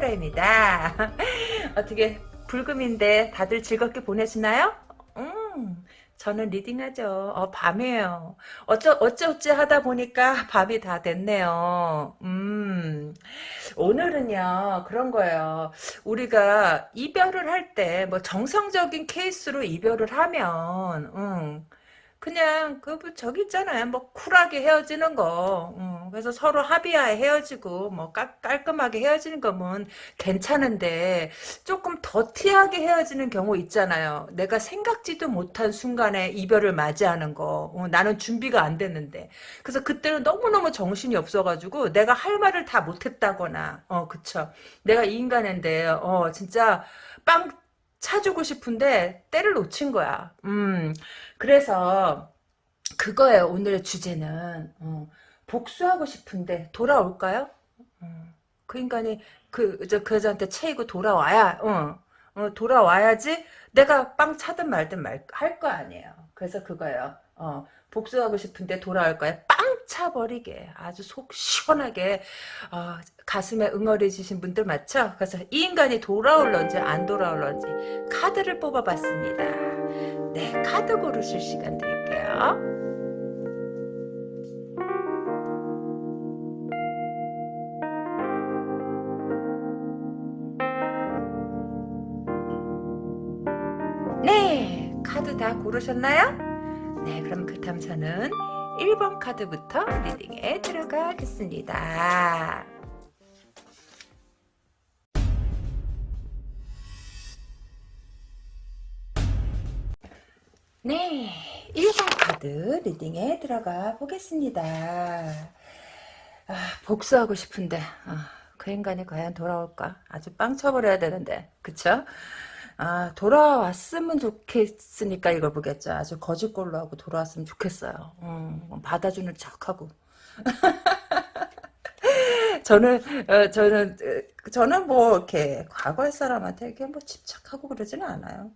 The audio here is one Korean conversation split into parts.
타로입니다. 어떻게 불금인데 다들 즐겁게 보내시나요? 음, 저는 리딩하죠. 어, 밤이에요. 어쩌, 어쩌어찌 하다 보니까 밤이 다 됐네요. 음, 오늘은요, 그런 거예요. 우리가 이별을 할 때, 뭐, 정상적인 케이스로 이별을 하면, 음, 그냥 그 뭐 저기 있잖아요. 뭐 쿨하게 헤어지는 거. 음, 그래서 서로 합의하에 헤어지고 뭐 깔, 깔끔하게 헤어지는 거면 괜찮은데 조금 더티하게 헤어지는 경우 있잖아요. 내가 생각지도 못한 순간에 이별을 맞이하는 거. 어, 나는 준비가 안 됐는데. 그래서 그때는 너무너무 정신이 없어가지고 내가 할 말을 다 못했다거나 어 그쵸. 내가 이 인간인데 어 진짜 빵 차주고 싶은데 때를 놓친 거야. 음, 그래서 그거예요. 오늘의 주제는 어, 복수하고 싶은데 돌아올까요? 어, 그 인간이 그, 저, 그 여자한테 채이고 돌아와야, 어, 어, 돌아와야지 내가 빵 차든 말든 말, 할 거 아니에요. 그래서 그거예요. 어, 복수하고 싶은데 돌아올 거야. 빵 차버리게. 아주 속 시원하게, 어, 가슴에 응어리지신 분들 맞죠? 그래서 이 인간이 돌아올런지 안 돌아올런지 카드를 뽑아봤습니다. 네, 카드 고르실 시간 드릴게요. 네, 카드 다 고르셨나요? 네, 그럼 그렇다면 저는 1번 카드부터 리딩에 들어가겠습니다. 네, 1번 카드 리딩에 들어가 보겠습니다. 아, 복수하고 싶은데 아, 그 인간이 과연 돌아올까? 아주 빵 쳐버려야 되는데 그쵸? 아 돌아왔으면 좋겠으니까 이걸 보겠죠. 아주 거짓골로 하고 돌아왔으면 좋겠어요. 음, 받아주는 척하고. 저는 어, 저는 어, 저는 뭐 이렇게 과거의 사람한테 이렇게 뭐 집착하고 그러지는 않아요.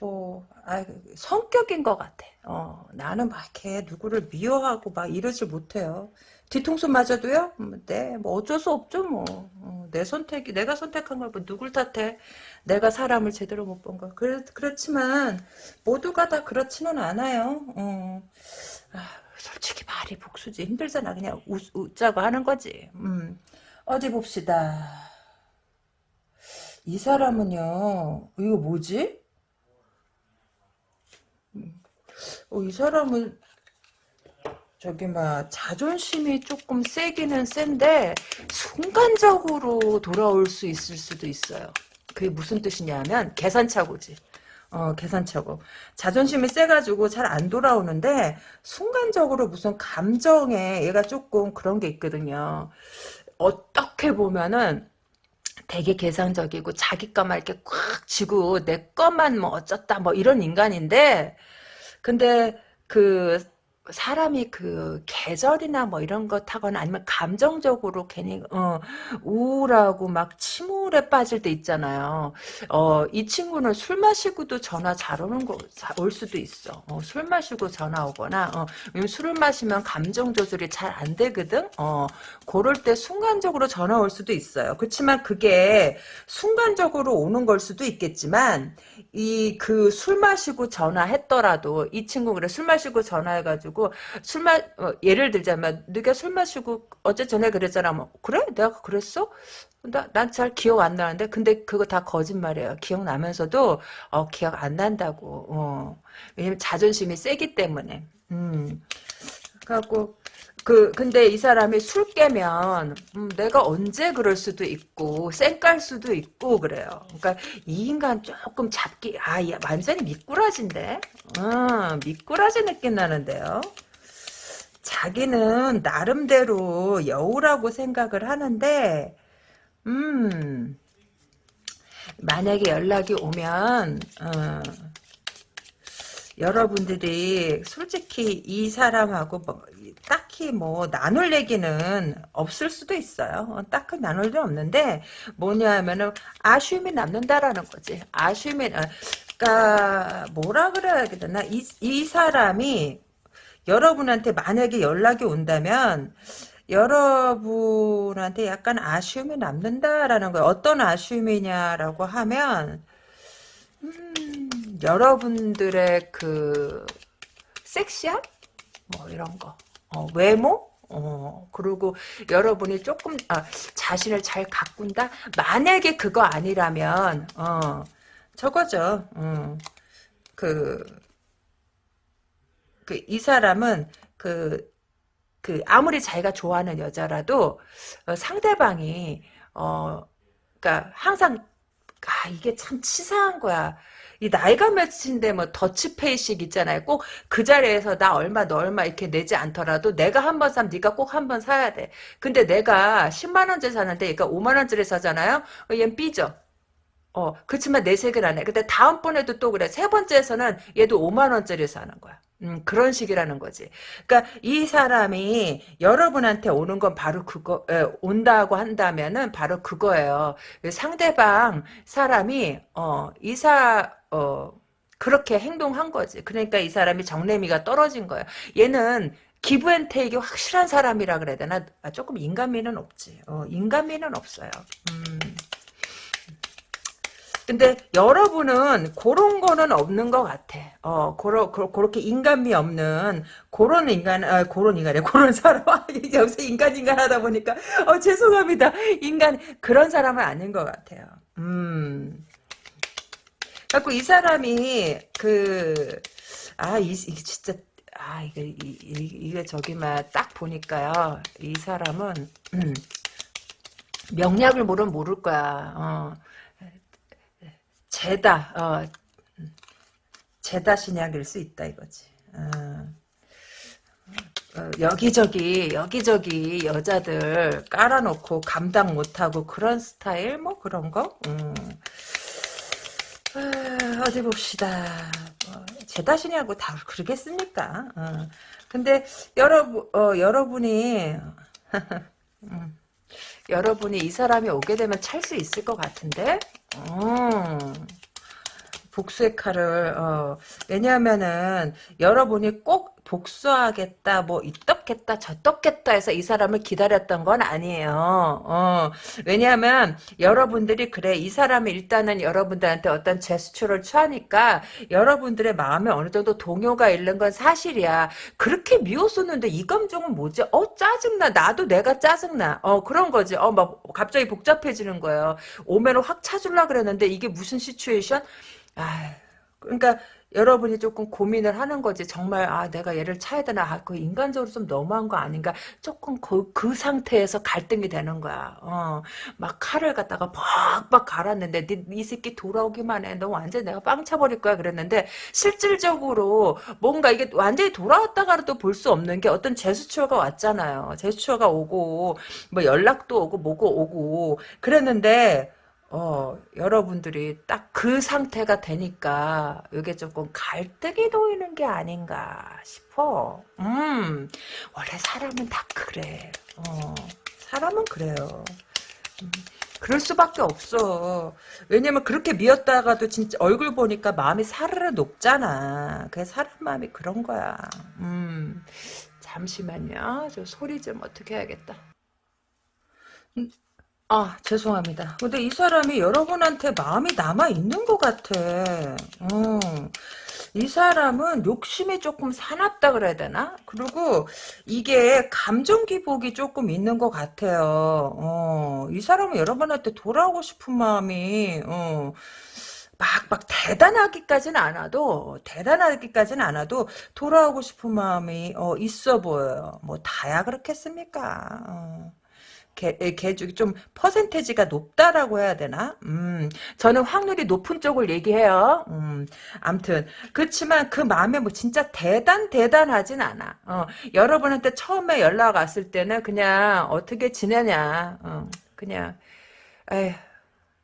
뭐, 아, 성격인 것 같아. 어, 나는 막 이렇게 누구를 미워하고 막 이러지 못해요. 뒤통수 맞아도요? 음, 네, 뭐 어쩔 수 없죠, 뭐. 어, 내 선택이, 내가 선택한 걸 뭐 누굴 탓해? 내가 사람을 제대로 못 본 거. 그렇, 그렇지만, 모두가 다 그렇지는 않아요. 어. 아, 솔직히 말이 복수지. 힘들잖아. 그냥 웃, 웃자고 하는 거지. 음. 어디 봅시다. 이 사람은요, 이거 뭐지? 음. 어, 이 사람은 저기 막 자존심이 조금 세기는 센데 순간적으로 돌아올 수 있을 수도 있어요. 그게 무슨 뜻이냐면 계산착오지. 어, 계산착오. 자존심이 세가지고 잘 안 돌아오는데 순간적으로 무슨 감정에 얘가 조금 그런 게 있거든요. 어떻게 보면은 되게 계산적이고 자기 것만 이렇게 꽉 쥐고 내 것만 뭐 어쩌다 뭐 이런 인간인데 근데 그 사람이 그 계절이나 뭐 이런 것 하거나 아니면 감정적으로 괜히 어, 우울하고 막 침울에 빠질 때 있잖아요. 어, 이 친구는 술 마시고도 전화 잘 오는 거 올 수도 있어. 어, 술 마시고 전화 오거나 어, 술을 마시면 감정 조절이 잘 안 되거든. 어, 그럴 때 순간적으로 전화 올 수도 있어요. 그렇지만 그게 순간적으로 오는 걸 수도 있겠지만 이 그 술 마시고 전화했더라도 이 친구 그래 술 마시고 전화해가지고 가지고 술 마, 어, 예를 들자면 네가 술 마시고 어제 전에 그랬잖아. 뭐 그래? 내가 그랬어? 난 잘 기억 안 나는데 근데 그거 다 거짓말이에요. 기억나면서도 어, 기억 안 난다고. 어. 왜냐면 자존심이 세기 때문에. 음. 그래갖고 그 근데 이 사람이 술 깨면 음, 내가 언제 그럴 수도 있고 쌩깔 수도 있고 그래요. 그러니까 이 인간 조금 잡기 아 완전히 미꾸라지인데, 어, 미꾸라지 느낌 나는데요. 자기는 나름대로 여우라고 생각을 하는데, 음 만약에 연락이 오면 어, 여러분들이 솔직히 이 사람하고 뭐 딱히 뭐 나눌 얘기는 없을 수도 있어요. 어, 딱히 나눌 일 없는데 뭐냐 하면은 아쉬움이 남는다라는 거지. 아쉬움이 어, 그러니까 뭐라 그래야 되나 이, 이 사람이 여러분한테 만약에 연락이 온다면 여러분한테 약간 아쉬움이 남는다라는 거예요. 어떤 아쉬움이냐라고 하면 음, 여러분들의 그 섹시함? 뭐 이런 거. 어, 외모? 어, 그리고 여러분이 조금, 아, 자신을 잘 가꾼다? 만약에 그거 아니라면, 어, 저거죠. 어, 그, 그, 이 사람은, 그, 그, 아무리 자기가 좋아하는 여자라도, 어, 상대방이, 어, 그니까, 항상, 아, 이게 참 치사한 거야. 이 나이가 몇인데 뭐 더치페이식 있잖아요. 꼭 그 자리에서 나 얼마 너 얼마 이렇게 내지 않더라도 내가 한 번 사면 네가 꼭 한 번 사야 돼. 근데 내가 10만 원짜리 사는데 얘가 5만 원짜리 사잖아요. 어, 얘는 삐져. 어, 그렇지만 내색을 안 해. 근데 다음번에도 또 그래. 세 번째에서는 얘도 5만 원짜리 사는 거야. 음, 그런 식이라는 거지. 그러니까 이 사람이 여러분한테 오는 건 바로 그거 에, 온다고 한다면은 바로 그거예요. 상대방 사람이 어, 이사 어, 그렇게 행동한 거지. 그러니까 이 사람이 정내미가 떨어진 거예요. 얘는 기브앤테이크 확실한 사람이라 그래야 되나? 아, 조금 인간미는 없지. 어, 인간미는 없어요. 음. 근데 여러분은 그런 거는 없는 것 같아. 어, 그러, 그렇게 인간미 없는 그런 인간, 아, 그런 인간이 그런 사람 여기서 인간 인간 하다 보니까 어 죄송합니다. 인간 그런 사람은 아닌 것 같아요. 음. 갖고 이 사람이 그 아, 이, 이 진짜 아, 이게 이, 이, 이게 저기 만 딱 보니까요. 이 사람은 음, 명략을 모르면 모를 거야. 어. 제다, 어, 제다 신약일 수 있다 이거지. 어. 어, 여기저기 여기저기 여자들 깔아놓고 감당 못하고 그런 스타일 뭐 그런 거 음. 아, 어디 봅시다 뭐, 제 탓이냐고 다 그러겠습니까 어. 근데 여러분 어, 여러분이 음. 여러분이 이 사람이 오게 되면 찰 수 있을 것 같은데 음. 복수의 칼을 어, 왜냐하면은 여러분이 꼭 복수하겠다 뭐 이떻겠다 저떻겠다 해서 이 사람을 기다렸던 건 아니에요. 어, 왜냐하면 여러분들이 그래 이 사람이 일단은 여러분들한테 어떤 제스처를 취하니까 여러분들의 마음에 어느 정도 동요가 있는 건 사실이야. 그렇게 미웠었는데 이 감정은 뭐지? 어 짜증나. 나도 내가 짜증나. 어 그런 거지. 어 막 갑자기 복잡해지는 거예요. 오면을 확 찾으려 그랬는데 이게 무슨 시츄에이션 아, 그러니까 여러분이 조금 고민을 하는 거지. 정말 아 내가 얘를 차야 되나? 아, 그 인간적으로 좀 너무한 거 아닌가? 조금 그, 그 상태에서 갈등이 되는 거야. 어, 막 칼을 갖다가 팍팍 갈았는데 네, 이 새끼 돌아오기만 해. 너 완전 내가 빵 차버릴 거야 그랬는데 실질적으로 뭔가 이게 완전히 돌아왔다가도 볼수 없는 게 어떤 제스처가 왔잖아요. 제스처가 오고 뭐 연락도 오고 뭐고 오고 그랬는데 어, 여러분들이 딱 그 상태가 되니까 이게 조금 갈등이 놓이는 게 아닌가 싶어. 음, 원래 사람은 다 그래. 어, 사람은 그래요. 음, 그럴 수밖에 없어. 왜냐면 그렇게 미웠다가도 진짜 얼굴 보니까 마음이 사르르 녹잖아. 그 사람 마음이 그런 거야. 음, 잠시만요. 저 소리 좀 어떻게 해야겠다. 음, 아, 죄송합니다. 근데 이 사람이 여러분한테 마음이 남아있는 것 같아. 어. 이 사람은 욕심이 조금 사납다 그래야 되나? 그리고 이게 감정 기복이 조금 있는 것 같아요. 어. 이 사람은 여러분한테 돌아오고 싶은 마음이, 어. 막, 막, 대단하기까지는 않아도, 대단하기까지는 않아도, 돌아오고 싶은 마음이, 어, 있어 보여요. 뭐, 다야 그렇겠습니까? 개죽이 좀 퍼센테지가 높다라고 해야 되나? 음, 저는 확률이 높은 쪽을 얘기해요. 음, 암튼 그렇지만 그 마음에 뭐 진짜 대단 대단하진 않아. 어, 여러분한테 처음에 연락 왔을 때는 그냥 어떻게 지내냐, 어, 그냥 에휴.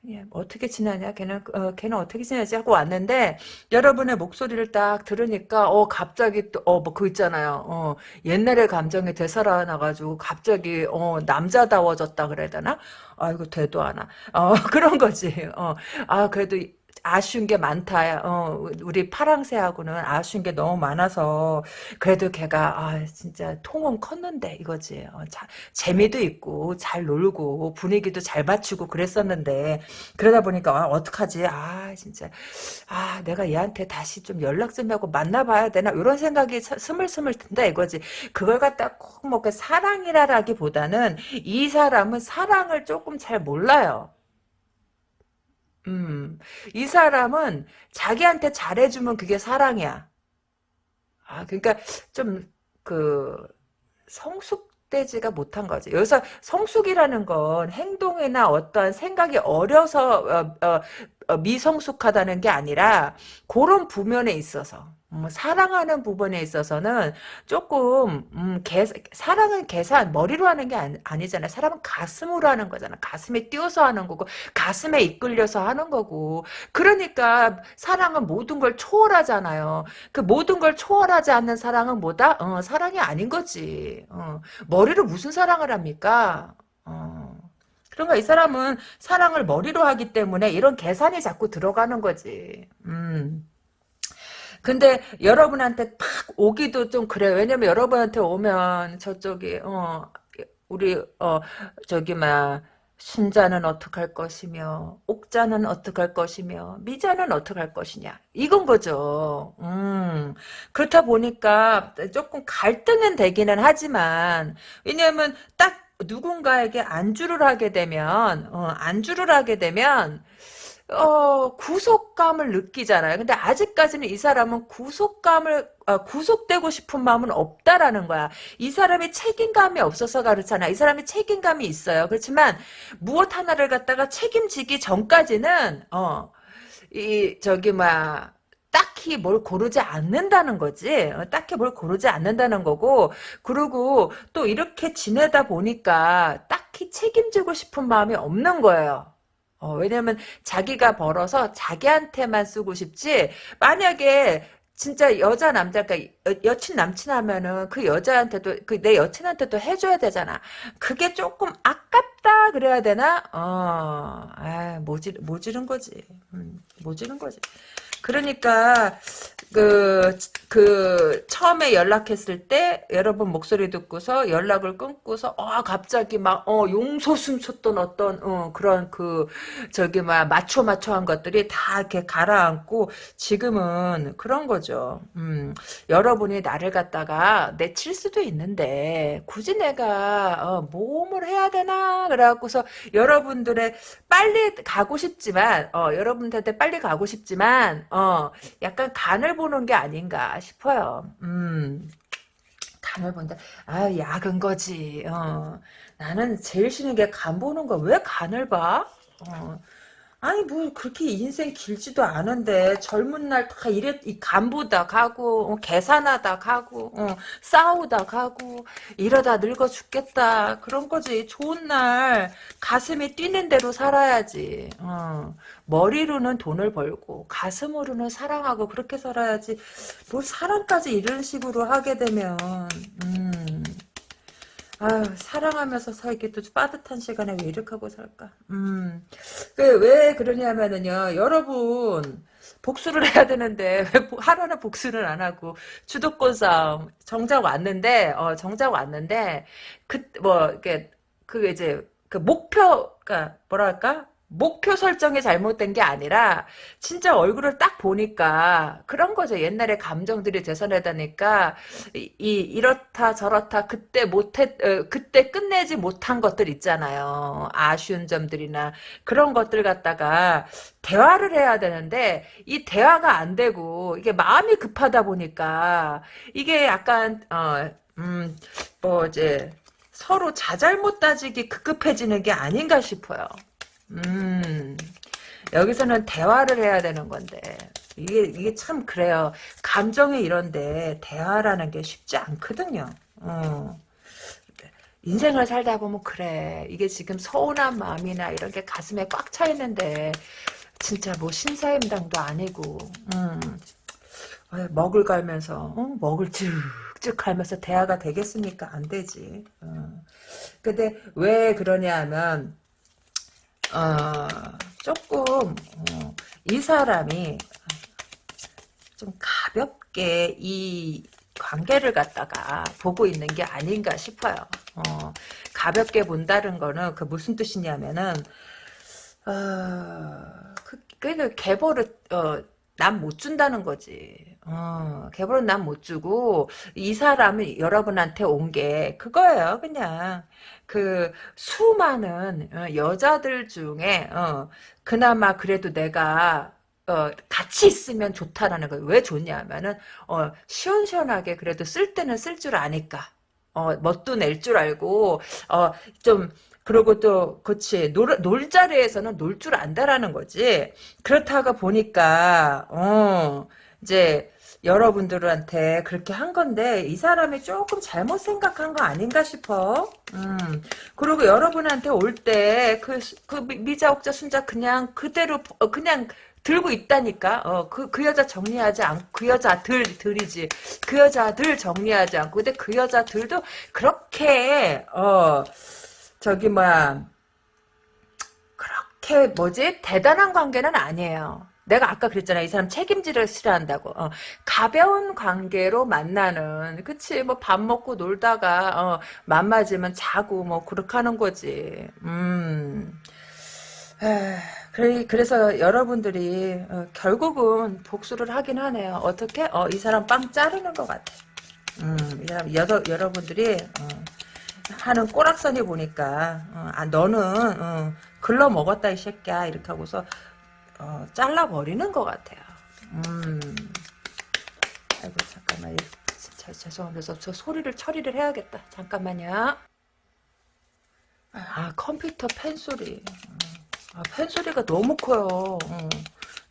예, 어떻게 지내냐? 걔는, 어, 걔는 어떻게 지내지? 하고 왔는데, 여러분의 목소리를 딱 들으니까, 어, 갑자기 또, 어, 뭐, 그 있잖아요. 어, 옛날의 감정이 되살아나가지고, 갑자기, 어, 남자다워졌다 그래야 되나? 아이고, 되도 않아. 어, 그런 거지. 어, 아, 그래도, 아쉬운 게 많다. 어, 우리 파랑새하고는 아쉬운 게 너무 많아서 그래도 걔가 아 진짜 통은 컸는데 이거지. 어, 자, 재미도 있고 잘 놀고 분위기도 잘 맞추고 그랬었는데 그러다 보니까 아, 어떡하지? 아 진짜 아 내가 얘한테 다시 좀 연락 좀 하고 만나봐야 되나 이런 생각이 스물스물 든다 이거지. 그걸 갖다 꼭뭐 그 사랑이라기보다는 이 사람은 사랑을 조금 잘 몰라요. 음, 이 사람은 자기한테 잘해주면 그게 사랑이야. 아, 그러니까 좀 그 성숙되지가 못한 거지. 여기서 성숙이라는 건 행동이나 어떠한 생각이 어려서 어, 어, 어, 미성숙하다는 게 아니라 그런 부면에 있어서 음, 사랑하는 부분에 있어서는 조금 음, 계, 사랑은 계산 머리로 하는 게 아니, 잖아요 사람은 가슴으로 하는 거잖아. 가슴에 띄어서 하는 거고 가슴에 이끌려서 하는 거고 그러니까 사랑은 모든 걸 초월하잖아요. 그 모든 걸 초월하지 않는 사랑은 뭐다? 어, 사랑이 아닌 거지. 어, 머리로 무슨 사랑을 합니까? 어. 그러니까 이 사람은 사랑을 머리로 하기 때문에 이런 계산이 자꾸 들어가는 거지. 음. 근데 여러분한테 팍 오기도 좀 그래. 왜냐면 여러분한테 오면 저쪽이 어 우리 어 저기 막 순자는 어떡할 것이며 옥자는 어떡할 것이며 미자는 어떡할 것이냐 이건 거죠. 음, 그렇다 보니까 조금 갈등은 되기는 하지만 왜냐하면 딱 누군가에게 안주를 하게 되면 어, 안주를 하게 되면 어, 구속감을 느끼잖아요. 근데 아직까지는 이 사람은 구속감을, 어, 구속되고 싶은 마음은 없다라는 거야. 이 사람이 책임감이 없어서 그렇잖아. 이 사람이 책임감이 있어요. 그렇지만, 무엇 하나를 갖다가 책임지기 전까지는, 어, 이, 저기, 막, 딱히 뭘 고르지 않는다는 거지. 어, 딱히 뭘 고르지 않는다는 거고, 그리고 또 이렇게 지내다 보니까 딱히 책임지고 싶은 마음이 없는 거예요. 어, 왜냐면 자기가 벌어서 자기한테만 쓰고 싶지 만약에 진짜 여자 남자 그러니까 여, 친 남친 하면은 그 여자한테도 그 내 여친한테도 해줘야 되잖아. 그게 조금 아깝다 그래야 되나? 어, 아 모질 모지른 거지. 음, 모지른 거지. 그러니까 그, 그, 처음에 연락했을 때, 여러분 목소리 듣고서 연락을 끊고서, 어, 갑자기 막, 어, 용솟음 쳤던 어떤, 어, 그런 그, 저기, 막, 마초 마초한 것들이 다 이렇게 가라앉고, 지금은 그런 거죠. 음, 여러분이 나를 갖다가 내칠 수도 있는데, 굳이 내가, 어, 모험을 해야 되나? 그래갖고서, 여러분들의 빨리 가고 싶지만, 어, 여러분들한테 빨리 가고 싶지만, 어, 약간 간을 보는 게 아닌가 싶어요. 음. 간을 본다. 아, 약은 거지. 어. 나는 제일 싫은 게 간 보는 거. 왜 간을 봐? 어. 아니 뭐 그렇게 인생 길지도 않은데 젊은 날 다 이래 이 간보다 가고 어, 계산하다 가고 어, 싸우다 가고 이러다 늙어 죽겠다. 그런 거지. 좋은 날 가슴이 뛰는 대로 살아야지. 어, 머리로는 돈을 벌고 가슴으로는 사랑하고 그렇게 살아야지. 뭐 사랑까지 이런 식으로 하게 되면 음. 아유, 사랑하면서 살기도 빠듯한 시간에 왜 이렇게 하고 살까? 음. 그, 왜 그러냐면은요, 여러분, 복수를 해야 되는데, 왜 하나는 복수를 안 하고, 주도권 싸움, 정작 왔는데, 어, 정작 왔는데, 그, 뭐, 이게, 그 이제, 그 목표, 그니까, 뭐랄까? 목표 설정이 잘못된 게 아니라 진짜 얼굴을 딱 보니까 그런 거죠. 옛날에 감정들이 되살아나니까 이, 이 이렇다 저렇다 그때 못했 어, 그때 끝내지 못한 것들 있잖아요. 아쉬운 점들이나 그런 것들 갖다가 대화를 해야 되는데 이 대화가 안 되고 이게 마음이 급하다 보니까 이게 약간 어음뭐 이제 서로 자잘못 따지기 급급해지는 게 아닌가 싶어요. 음, 여기서는 대화를 해야 되는 건데, 이게, 이게 참 그래요. 감정이 이런데, 대화라는 게 쉽지 않거든요. 어. 인생을 살다 보면 그래. 이게 지금 서운한 마음이나 이런 게 가슴에 꽉 차 있는데, 진짜 뭐 신사임당도 아니고, 음. 먹을 갈면서, 어? 먹을 쭉쭉 갈면서 대화가 되겠습니까? 안 되지. 어. 근데 왜 그러냐 하면, 어, 조금 어, 이 사람이 좀 가볍게 이 관계를 갖다가 보고 있는 게 아닌가 싶어요. 어, 가볍게 본다는 거는 그 무슨 뜻이냐면은 어, 그, 그 계보를 어, 난 못 준다는 거지. 어, 계보는 난못 주고 이 사람이 여러분한테 온 게 그거예요. 그냥 그 수많은 어, 여자들 중에 어, 그나마 그래도 내가 어, 같이 있으면 좋다라는 거예요. 왜 좋냐면은, 어, 시원시원하게 그래도 쓸 때는 쓸 줄 아니까. 어, 멋도 낼 줄 알고, 어, 좀, 그리고 또, 그치, 놀, 놀 자리에서는 놀 줄 안다라는 거지. 그렇다가 보니까, 어, 이제, 여러분들한테 그렇게 한 건데 이 사람이 조금 잘못 생각한 거 아닌가 싶어. 음. 그리고 여러분한테 올 때 그 그 미자 옥자 순자 그냥 그대로 어, 그냥 들고 있다니까. 어, 그, 그 여자 정리하지 않고, 그 여자들, 들이지. 그 여자들 정리하지 않고. 근데 그 여자들도 그렇게, 어, 저기, 뭐야, 그렇게, 뭐지? 대단한 관계는 아니에요. 내가 아까 그랬잖아. 이 사람 책임지를 싫어한다고. 어, 가벼운 관계로 만나는, 그치. 뭐 밥 먹고 놀다가, 어, 맘 맞으면 자고, 뭐, 그렇게 하는 거지. 음. 그래, 그래서 여러분들이 어, 결국은 복수를 하긴 하네요. 어떻게? 어, 이 사람 빵 자르는 것 같아. 음, 이 사람 여러, 여러분들이 어, 하는 꼬락선이 보니까 어, 아 너는 어, 글러 먹었다 이 새끼야 이렇게 하고서 어, 잘라버리는 것 같아요. 음. 아이고 잠깐만 저, 죄송합니다. 저 소리를 처리를 해야겠다. 잠깐만요. 아 컴퓨터 펜 소리. 음. 아, 펜 소리가 너무 커요. 어.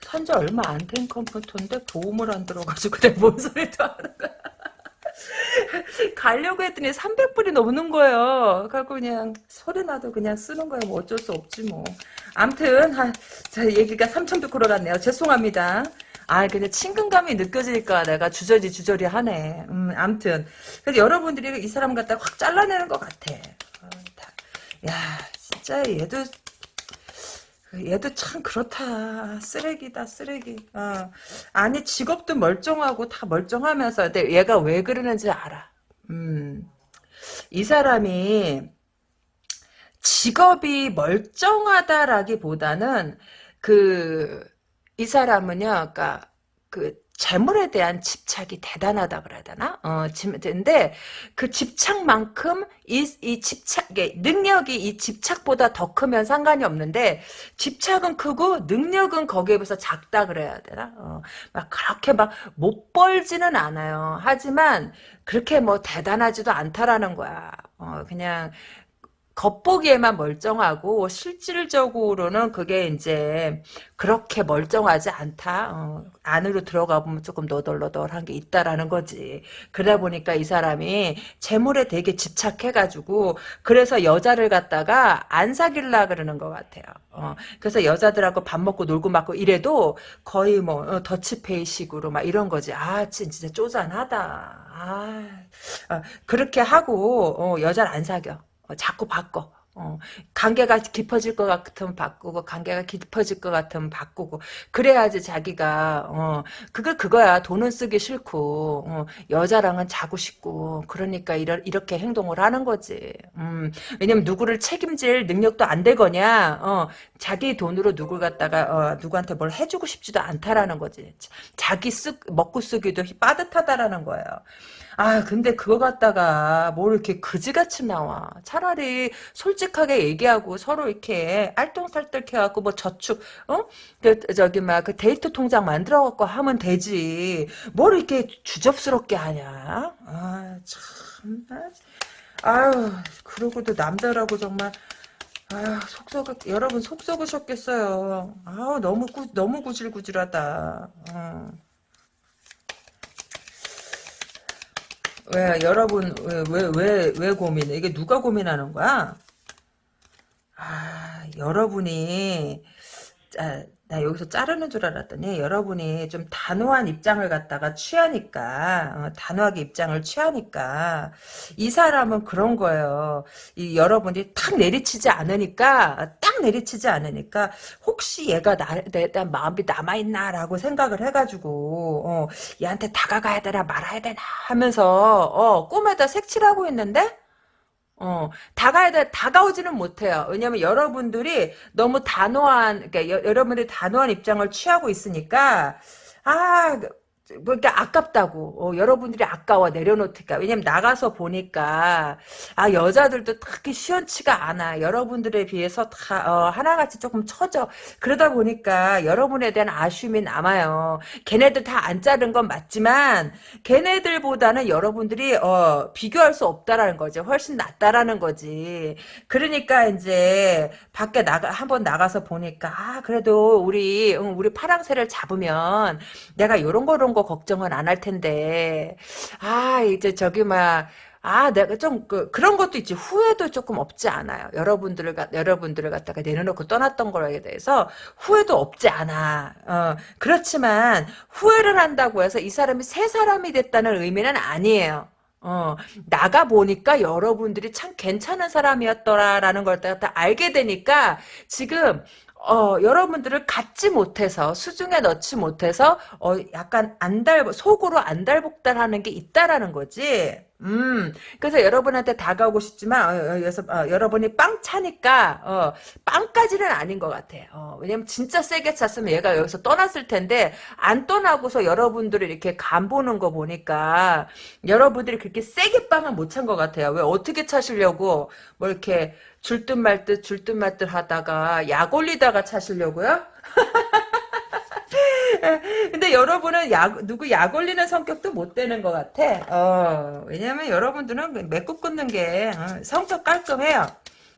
산지 얼마 안 된 컴퓨터인데 보험을 안 들어가지고 내가 뭔 소리도 하는 거야. 가려고 했더니 300불이 넘는 거예요. 그래고 그냥 소리 나도 그냥 쓰는 거예요. 뭐 어쩔 수 없지 뭐. 암튼 한, 자 얘기가 3,100% 같네요. 죄송합니다. 아, 근데 친근감이 느껴지니까 내가 주저리 주저리 하네. 음, 암튼. 그래서 여러분들이 이 사람 갖다 확 잘라내는 것 같아. 어, 다. 야, 진짜 얘도 얘도 참 그렇다. 쓰레기다, 쓰레기. 어. 아니, 직업도 멀쩡하고 다 멀쩡하면서, 근데 얘가 왜 그러는지 알아. 음. 이 사람이 직업이 멀쩡하다라기보다는 그, 이 사람은요, 그니까, 그, 재물에 대한 집착이 대단하다 그래야 되나? 어, 근데 그 집착만큼 이, 이 집착, 능력이 이 집착보다 더 크면 상관이 없는데 집착은 크고 능력은 거기에 비해서 작다 그래야 되나? 어, 막 그렇게 막 못 벌지는 않아요. 하지만 그렇게 뭐 대단하지도 않다라는 거야. 어, 그냥 겉보기에만 멀쩡하고 실질적으로는 그게 이제 그렇게 멀쩡하지 않다. 어, 안으로 들어가 보면 조금 너덜너덜한 게 있다라는 거지. 그러다 보니까 이 사람이 재물에 되게 집착해가지고 그래서 여자를 갖다가 안 사귈라 그러는 것 같아요. 어, 그래서 여자들하고 밥 먹고 놀고 맞고 이래도 거의 뭐 어, 더치페이식으로 막 이런 거지. 아 진짜 쪼잔하다. 아, 어, 그렇게 하고 어, 여자를 안 사겨. 어, 자꾸 바꿔. 어, 관계가 깊어질 것 같으면 바꾸고 관계가 깊어질 것 같으면 바꾸고. 그래야지 자기가 어 그거 그거야. 돈은 쓰기 싫고 어, 여자랑은 자고 싶고. 그러니까 이러, 이렇게 행동을 하는 거지. 음, 왜냐면 누구를 책임질 능력도 안 되거냐. 어, 자기 돈으로 누굴 갖다가 어, 누구한테 뭘 해주고 싶지도 않다라는 거지. 자기 쓰 먹고 쓰기도 빠듯하다라는 거예요 아 근데 그거 갖다가 뭘 이렇게 그지같이 나와 차라리 솔직하게 얘기하고 서로 이렇게 알똥살떡해갖고 뭐 저축 어? 그, 저기 막 그 데이트 통장 만들어 갖고 하면 되지 뭘 이렇게 주접스럽게 하냐 아참 아유 그러고도 남자라고 정말 아, 속 썩, 여러분 속 썩으셨겠어요. 아, 너무 구, 너무 구질구질하다. 어. 왜 여러분 왜 왜 왜 고민해? 이게 누가 고민하는 거야? 아 여러분이 아, 나 여기서 자르는 줄 알았더니 여러분이 좀 단호한 입장을 갖다가 취하니까 어, 단호하게 입장을 취하니까 이 사람은 그런 거예요. 이 여러분이 탁 내리치지 않으니까 딱 내리치지 않으니까 혹시 얘가 나, 내, 내 마음이 남아있나라고 생각을 해가지고 어, 얘한테 다가가야 되나 말아야 되나 하면서 어, 꿈에다 색칠하고 있는데 어, 다가야 돼, 다가오지는 못해요. 왜냐면 여러분들이 너무 단호한, 그러니까 여, 여러분들이 단호한 입장을 취하고 있으니까, 아, 뭐, 이렇게 아깝다고. 어, 여러분들이 아까워, 내려놓니까. 왜냐면 나가서 보니까, 아, 여자들도 딱히 시원치가 않아. 여러분들에 비해서 다, 어, 하나같이 조금 처져. 그러다 보니까 여러분에 대한 아쉬움이 남아요. 걔네들 다 안 자른 건 맞지만, 걔네들보다는 여러분들이, 어, 비교할 수 없다라는 거지. 훨씬 낫다라는 거지. 그러니까 이제, 밖에 나가, 한번 나가서 보니까, 아, 그래도 우리, 응, 우리 파랑새를 잡으면, 내가 요런 거, 거 걱정은 안 할 텐데 아 이제 저기 막 아, 내가 좀, 그, 그런 것도 있지. 후회도 조금 없지 않아요. 여러분들을, 가, 여러분들을 갖다가 내려놓고 떠났던 거에 대해서 후회도 없지 않아. 어, 그렇지만, 후회를 한다고 해서 이 사람이 새 사람이 됐다는 의미는 아니에요. 어, 나가 보니까 여러분들이 참 괜찮은 사람이었더라라는 걸 다 알게 되니까, 지금, 어, 여러분들을 갖지 못해서 수중에 넣지 못해서 어, 약간 안달 속으로 안달복달하는 게 있다라는 거지. 음, 그래서 여러분한테 다가오고 싶지만, 어, 어, 여서, 어, 여러분이 빵 차니까, 어, 빵까지는 아닌 것 같아. 어, 왜냐면 진짜 세게 찼으면 얘가 여기서 떠났을 텐데, 안 떠나고서 여러분들이 이렇게 간 보는 거 보니까, 여러분들이 그렇게 세게 빵을 못찬 것 같아요. 왜 어떻게 차시려고, 뭐 이렇게, 줄듯 말듯 줄듯 말듯 하다가 약 올리다가 차시려고요? 근데 여러분은 약, 누구 약 올리는 성격도 못 되는 것 같아. 어, 왜냐면 여러분들은 맺고 끊는 게 어, 성격 깔끔해요.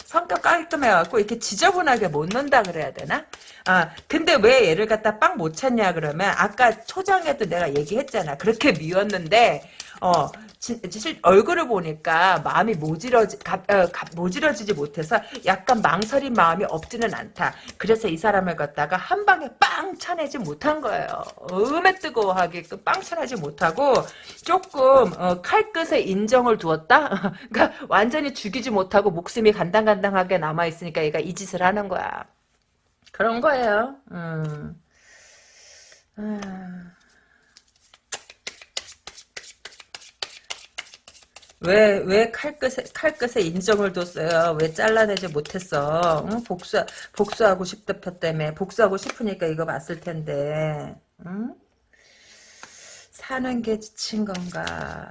성격 깔끔해갖고 이렇게 지저분하게 못 논다 그래야 되나? 아 근데 왜 얘를 갖다 빵 못 찾냐 그러면 아까 초장에도 내가 얘기했잖아. 그렇게 미웠는데 어 실, 얼굴을 보니까 마음이 모질어지, 가, 어, 가, 모질어지지 못해서 약간 망설인 마음이 없지는 않다. 그래서 이 사람을 갖다가 한 방에 빵 차내지 못한 거예요. 음에 뜨거워하게끔 빵 차내지 못하고 조금 어, 칼끝에 인정을 두었다. 그러니까 완전히 죽이지 못하고 목숨이 간당간당하게 남아 있으니까 얘가 이 짓을 하는 거야. 그런 거예요. 음. 음. 왜, 왜 칼끝에, 칼끝에 인정을 뒀어요? 왜 잘라내지 못했어? 응? 복수, 복수하고 싶다표 때문에. 복수하고 싶으니까 이거 봤을 텐데. 응? 사는 게 지친 건가?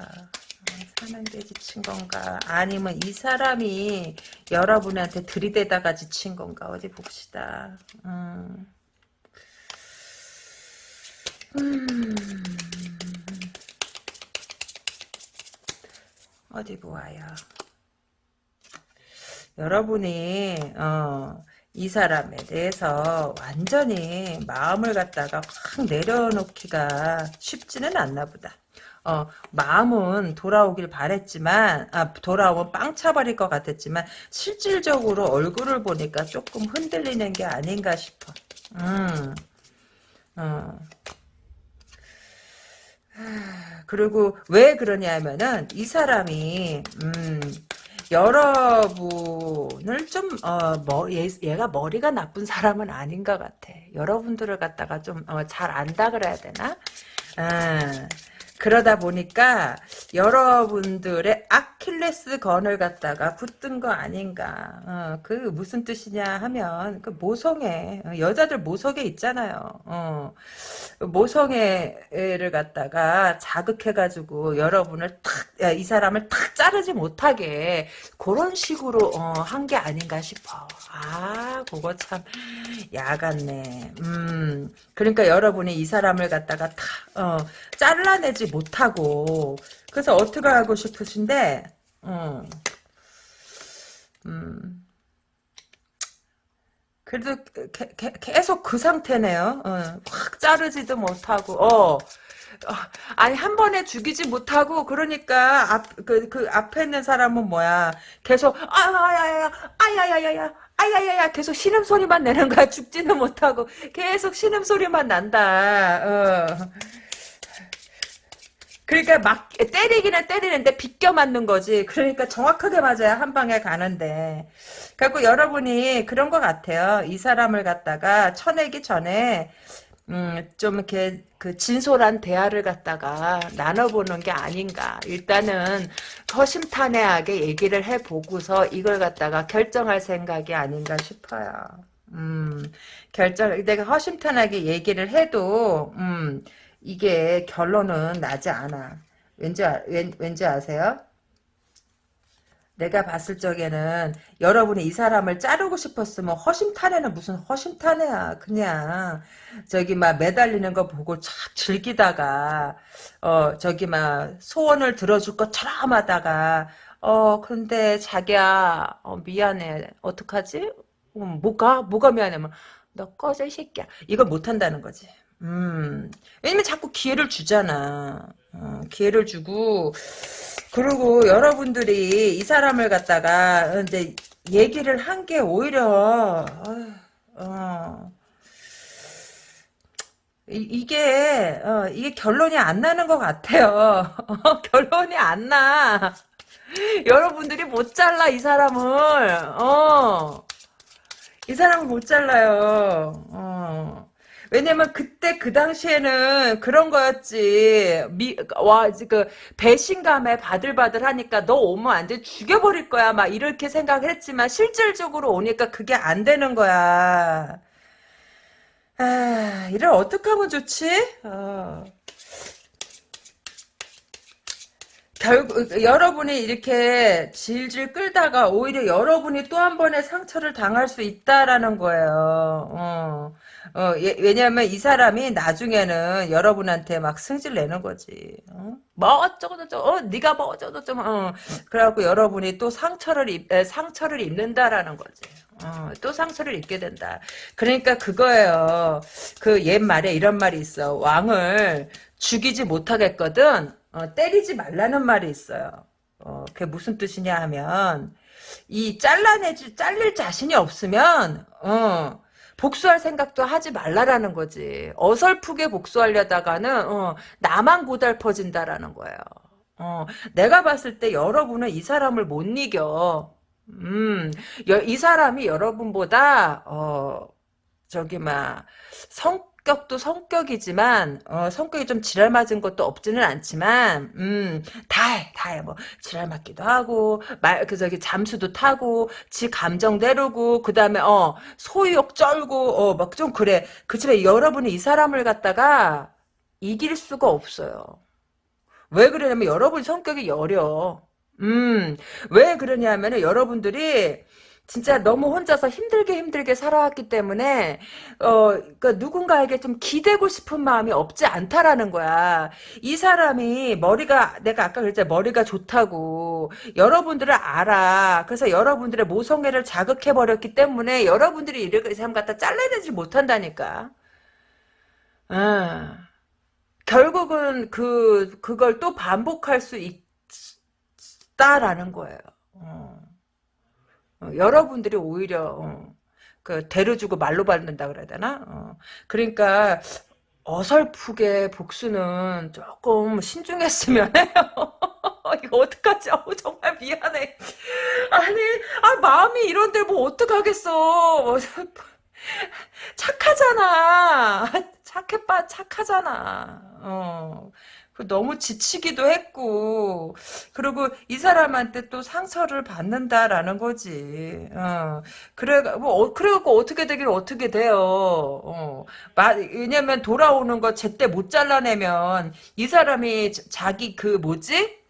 사는 게 지친 건가? 아니면 이 사람이 여러분한테 들이대다가 지친 건가? 어디 봅시다. 음. 음. 어디 보아요. 여러분이 어, 이 사람에 대해서 완전히 마음을 갖다가 확 내려놓기가 쉽지는 않나 보다. 어, 마음은 돌아오길 바랬지만, 아, 돌아오면 빵 차버릴 것 같았지만, 실질적으로 얼굴을 보니까 조금 흔들리는 게 아닌가 싶어. 음, 어. 그리고 왜 그러냐면은 이 사람이 음 여러분을 좀, 어, 머, 얘, 얘가 머리가 나쁜 사람은 아닌 것 같아. 여러분들을 갖다가 좀, 어, 잘 안다 그래야 되나? 아, 그러다 보니까 여러분들의 아킬레스 건을 갖다가 붙든 거 아닌가. 어, 그 무슨 뜻이냐 하면 그 모성애 어, 여자들 모성애 있잖아요. 어, 모성애를 갖다가 자극해가지고 여러분을 탁 이 사람을 탁 자르지 못하게 그런 식으로 어, 한 게 아닌가 싶어. 아 그거 참 야같네. 음 그러니까 여러분이 이 사람을 갖다가 탁 어, 잘라내지 못하고 그래서 어떻게 하고 싶으신데 음, 음. 그래도 게, 게, 계속 그 상태네요. 어, 확 자르지도 못하고 어. 어, 아니 한 번에 죽이지 못하고 그러니까 앞 그 그 앞에 있는 사람은 뭐야 계속 아야야야 아야야야야 아야야야 계속 신음소리만 내는 거야 죽지는 못하고 계속 신음소리만 난다 어. 그러니까 막 때리기는 때리는데 비껴 맞는 거지 그러니까 정확하게 맞아야 한 방에 가는데 그래갖고 여러분이 그런 것 같아요 이 사람을 갖다가 쳐내기 전에 음, 좀 이렇게 그 진솔한 대화를 갖다가 나눠보는 게 아닌가. 일단은 허심탄회하게 얘기를 해보고서 이걸 갖다가 결정할 생각이 아닌가 싶어요. 음, 결정, 내가 허심탄회하게 얘기를 해도, 음, 이게 결론은 나지 않아. 왠지, 아- 왠, 왠지 아세요? 내가 봤을 적에는 여러분이 이 사람을 자르고 싶었으면 허심탄회는 무슨 허심탄회야. 그냥 저기 막 매달리는 거 보고 착 즐기다가 어 저기 막 소원을 들어줄 것처럼 하다가 어 근데 자기야 어, 미안해 어떡하지? 음, 뭐가? 뭐가 미안해? 너 꺼져 이 새끼야. 이걸 못한다는 거지. 음 왜냐면 자꾸 기회를 주잖아. 어, 기회를 주고 그리고 여러분들이 이 사람을 갖다가 이제 얘기를 한 게 오히려 어, 어, 이, 게 이게 결론이 안 나는 것 같아요. 어, 결론이 안 나. 여러분들이 못 잘라 이 사람을. 어. 이 사람을 못 잘라요. 어. 왜냐면 그때 그 당시에는 그런 거였지. 미, 와, 그 배신감에 바들바들 하니까 너 오면 완전 죽여버릴 거야. 막 이렇게 생각을 했지만 실질적으로 오니까 그게 안 되는 거야. 아, 이를 어떻게 하면 좋지? 어. 결국 여러분이 이렇게 질질 끌다가 오히려 여러분이 또 한 번의 상처를 당할 수 있다라는 거예요. 어. 어, 예, 왜냐하면 이 사람이 나중에는 여러분한테 막 승질 내는 거지. 어? 뭐 어쩌고 저쩌고, 어, 네가 뭐 어쩌고 저쩌고, 어. 그래갖고 여러분이 또 상처를 입, 에, 상처를 입는다라는 거지. 어, 또 상처를 입게 된다. 그러니까 그거예요. 그 옛말에 이런 말이 있어. 왕을 죽이지 못하겠거든. 어, 때리지 말라는 말이 있어요. 어, 그게 무슨 뜻이냐 하면 이 잘라내지 잘릴 자신이 없으면 어, 복수할 생각도 하지 말라라는 거지. 어설프게 복수하려다가는 어, 나만 고달퍼진다라는 거예요. 어, 내가 봤을 때 여러분은 이 사람을 못 이겨. 음, 여, 이 사람이 여러분보다 어, 저기 막 성, 성격도 성격이지만 어, 성격이 좀 지랄 맞은 것도 없지는 않지만 음, 다해 다해. 뭐 지랄 맞기도 하고 말 그 저기 잠수도 타고 지 감정 내르고 그 다음에 어 소유욕 쩔고 어 막 좀 그래. 그치만 여러분이 이 사람을 갖다가 이길 수가 없어요. 왜 그러냐면 여러분 성격이 여려. 음 왜 그러냐면은 여러분들이 진짜 너무 혼자서 힘들게 힘들게 살아왔기 때문에 어 그러니까 누군가에게 좀 기대고 싶은 마음이 없지 않다라는 거야. 이 사람이 머리가 내가 아까 그랬잖아 머리가 좋다고 여러분들을 알아. 그래서 여러분들의 모성애를 자극해 버렸기 때문에 여러분들이 이렇게 사람 갖다 잘라내지 못한다니까. 아. 결국은 그 그걸 또 반복할 수 있다라는 거예요. 어. 어, 여러분들이 오히려 어, 그 대로 주고 말로 받는다 그래야 되나? 어, 그러니까 어설프게 복수는 조금 신중했으면 해요. 이거 어떡하지? 어, 정말 미안해. 아니, 아, 마음이 이런데 뭐 어떡하겠어. 착하잖아. 착해, 빠, 착하잖아. 어. 그 너무 지치기도 했고 그리고 이 사람한테 또 상처를 받는다라는 거지. 어. 그래 뭐 어, 그래갖고 어떻게 되길 어떻게 돼요. 어. 왜냐면 돌아오는 거 제때 못 잘라내면 이 사람이 자기 그 뭐지?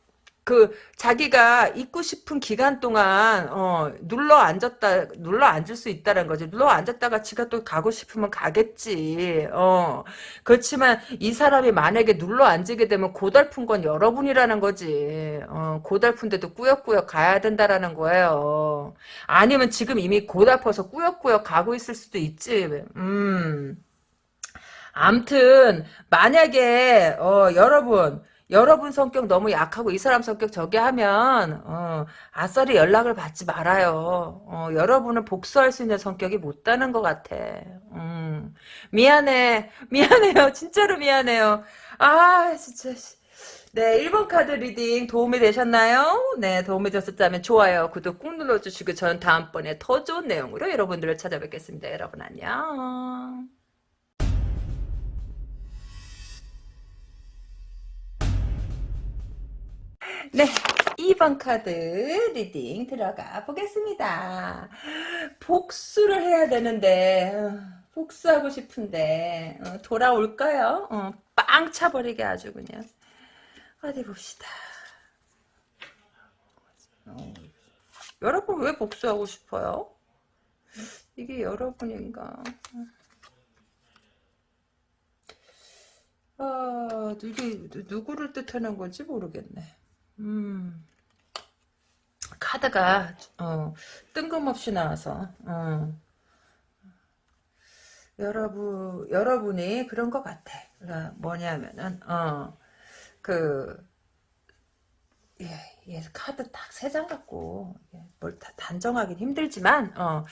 그 자기가 있고 싶은 기간 동안 어, 눌러 앉았다 눌러 앉을 수 있다는 거지. 눌러 앉았다가 지가 또 가고 싶으면 가겠지. 어. 그렇지만 이 사람이 만약에 눌러 앉게 되면 고달픈 건 여러분이라는 거지. 어 고달픈데도 꾸역꾸역 가야 된다라는 거예요. 아니면 지금 이미 고달퍼서 꾸역꾸역 가고 있을 수도 있지. 음. 암튼 만약에 어 여러분 여러분 성격 너무 약하고 이 사람 성격 저기 하면 어, 아싸리 연락을 받지 말아요. 어, 여러분은 복수할 수 있는 성격이 못다는 것 같아. 음, 미안해. 미안해요. 진짜로 미안해요. 아 진짜 네 1번 카드 리딩 도움이 되셨나요? 네 도움이 되셨다면 좋아요 구독 꾹 눌러주시고 저는 다음번에 더 좋은 내용으로 여러분들을 찾아뵙겠습니다. 여러분 안녕 네, 2번 카드 리딩 들어가 보겠습니다. 복수를 해야 되는데 어, 복수하고 싶은데 어, 돌아올까요? 어, 빵 차버리게 아주 그냥 어디 봅시다. 어, 여러분 왜 복수하고 싶어요? 이게 여러분인가? 아, 이게 누구를 뜻하는 건지 모르겠네. 음. 카드가 어, 뜬금없이 나와서 어. 여러분 여러분이 그런 것 같아. 그러니까 뭐냐면은 어그 예, 예, 카드 딱 세 장 갖고 뭘다 단정하긴 힘들지만 어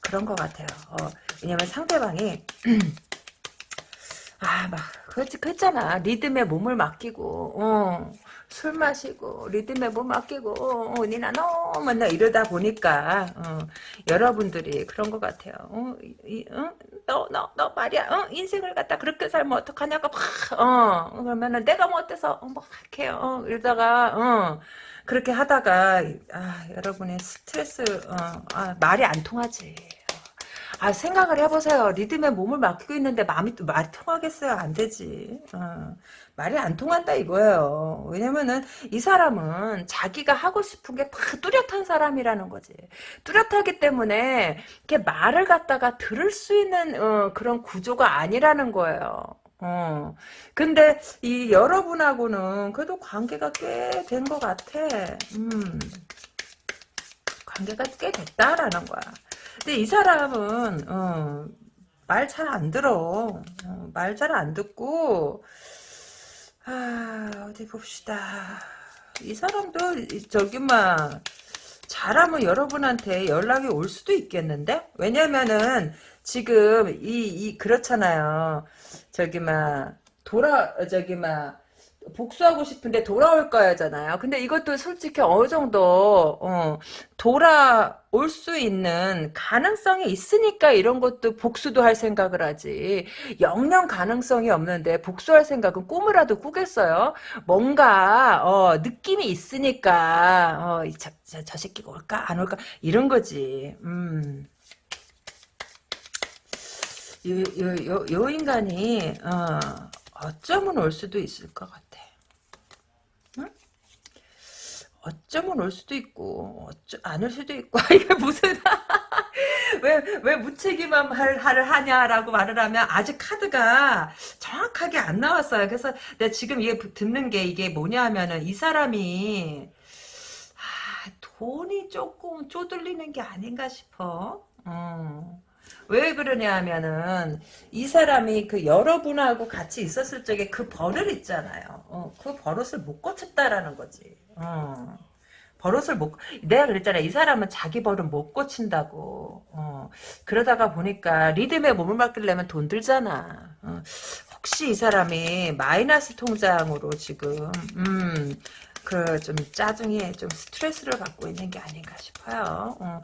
그런 것 같아요. 어, 왜냐면 상대방이 아막 그렇지 그랬잖아 리듬에 몸을 맡기고 어. 술 마시고 리듬에 뭐 맡기고 어, 니나 너 맨날 이러다 보니까 어, 여러분들이 그런 것 같아요. 어, 너너너 너 말이야. 어, 인생을 갖다 그렇게 살면 어떡하냐고 막 어, 그러면은 내가 뭐 어때서 어, 뭐 할게요. 어, 이러다가 어, 그렇게 하다가 아, 여러분의 스트레스 어, 아, 말이 안 통하지. 아 생각을 해보세요. 리듬에 몸을 맡기고 있는데 마음이 또 말이 통하겠어요? 안 되지. 어. 말이 안 통한다 이거예요. 왜냐면은 이 사람은 자기가 하고 싶은 게 다 뚜렷한 사람이라는 거지. 뚜렷하기 때문에 이렇게 말을 갖다가 들을 수 있는 어, 그런 구조가 아니라는 거예요. 어. 근데 이 여러분하고는 그래도 관계가 꽤 된 것 같아. 음. 관계가 꽤 됐다라는 거야. 근데 이 사람은 어, 말 잘 안 들어. 어, 말잘 안 듣고 아 어디 봅시다. 이 사람도 저기 막 잘하면 여러분한테 연락이 올 수도 있겠는데? 왜냐면은 지금 이, 이 그렇잖아요. 저기 막 돌아 저기 막 복수하고 싶은데 돌아올 거야잖아요. 근데 이것도 솔직히 어느 정도 어, 돌아올 수 있는 가능성이 있으니까 이런 것도 복수도 할 생각을 하지. 영영 가능성이 없는데 복수할 생각은 꿈이라도 꾸겠어요. 뭔가 어, 느낌이 있으니까 어, 저, 저, 저 새끼가 올까 안 올까 이런 거지. 음. 요, 요, 요, 요 인간이 어, 어쩌면 올 수도 있을 것 같아. 어쩌면 올 수도 있고 어쩌 안올 수도 있고 이게 무슨 왜 왜 무책임한 말을 하냐라고 말을 하면 아직 카드가 정확하게 안 나왔어요. 그래서 내가 지금 이게 듣는 게 이게 뭐냐면은 이 사람이 아, 돈이 조금 쪼들리는 게 아닌가 싶어. 어. 왜 그러냐 하면은 이 사람이 그 여러분하고 같이 있었을 적에 그 버릇 있잖아요. 어, 그 버릇을 못 고쳤다라는 거지. 어. 버릇을 못 내가 그랬잖아 이 사람은 자기 버릇 못 고친다고 어. 그러다가 보니까 리듬에 몸을 맡기려면 돈 들잖아 어. 혹시 이 사람이 마이너스 통장으로 지금 음, 그 좀 짜증이 좀 스트레스를 받고 있는 게 아닌가 싶어요. 어,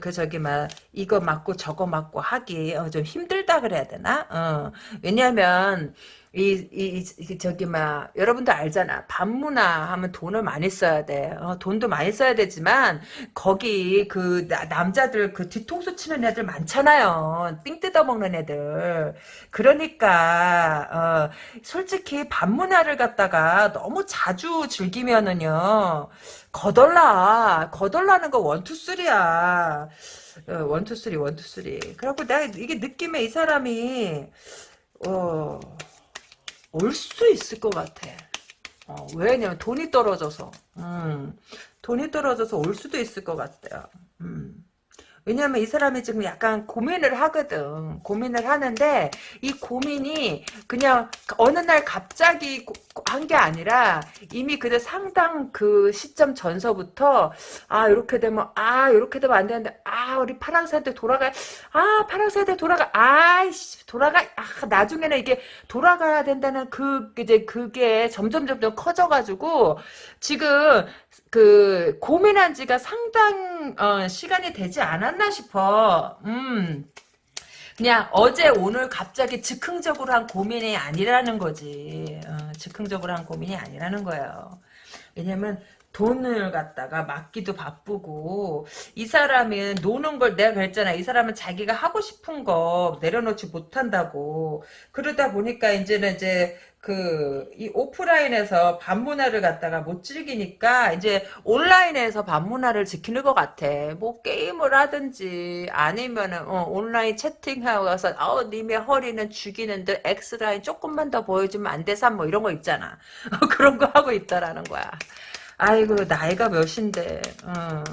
그 저기 막 이거 맞고 저거 맞고 하기 어, 좀 힘들다 그래야 되나? 어, 왜냐하면 이, 이, 이, 저기, 막, 여러분들 알잖아. 반문화 하면 돈을 많이 써야 돼. 어, 돈도 많이 써야 되지만, 거기, 그, 나, 남자들, 그 뒤통수 치는 애들 많잖아요. 삥 뜯어먹는 애들. 그러니까, 어, 솔직히 반문화를 갖다가 너무 자주 즐기면 은요, 거덜나. 거덜나는 거 원투쓰리야. 어, 원투쓰리, 원투쓰리. 그래갖고 내가 이게 느낌에 이 사람이, 어, 올 수도 있을 것 같아. 어, 왜냐면 돈이 떨어져서. 음, 돈이 떨어져서 올 수도 있을 것 같아요. 음. 왜냐면 이 사람이 지금 약간 고민을 하거든. 고민을 하는데 이 고민이 그냥 어느 날 갑자기 한 게 아니라 이미 그때 상당 그 시점 전서부터 아 이렇게 되면 아 이렇게 되면 안 되는데 아 우리 파랑새한테 돌아가 아 파랑새한테 돌아가 아이씨 돌아가 아 나중에는 이게 돌아가야 된다는 그 이제 그게 점점 점점 커져가지고 지금 그 고민한 지가 상당 어, 시간이 되지 않았나 싶어. 음. 그냥 어제 오늘 갑자기 즉흥적으로 한 고민이 아니라는 거지. 어, 즉흥적으로 한 고민이 아니라는 거예요. 왜냐면 돈을 갖다가 맡기도 바쁘고 이 사람은 노는 걸 내가 그랬잖아 이 사람은 자기가 하고 싶은 거 내려놓지 못한다고 그러다 보니까 이제는 이제 그, 이 오프라인에서 반문화를 갖다가 못 즐기니까, 이제 온라인에서 반문화를 지키는 것 같아. 뭐, 게임을 하든지, 아니면은, 어, 온라인 채팅하고 가서, 어, 님의 허리는 죽이는데, X라인 조금만 더 보여주면 안 돼서, 뭐, 이런 거 있잖아. 그런 거 하고 있다라는 거야. 아이고, 나이가 몇인데, 어.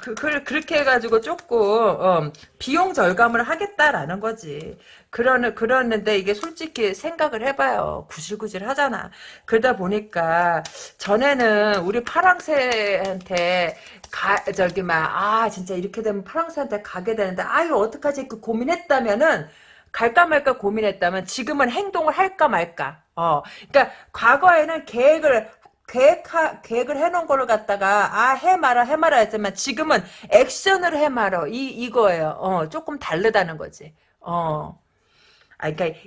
그, 그, 그렇게 해가지고 조금, 어, 비용 절감을 하겠다라는 거지. 그러는, 그러는데 이게 솔직히 생각을 해봐요. 구질구질 하잖아. 그러다 보니까 전에는 우리 파랑새한테 가, 저기, 막, 아, 진짜 이렇게 되면 파랑새한테 가게 되는데, 아유, 어떡하지? 그 고민했다면은, 갈까 말까 고민했다면 지금은 행동을 할까 말까. 어, 그러니까 과거에는 계획을 계획 계획을 해놓은 거를 갖다가 아해 말아 해 말아 했지만 지금은 액션을 해 말어 이 이거예요. 어 조금 다르다는 거지. 어 아, 그러니까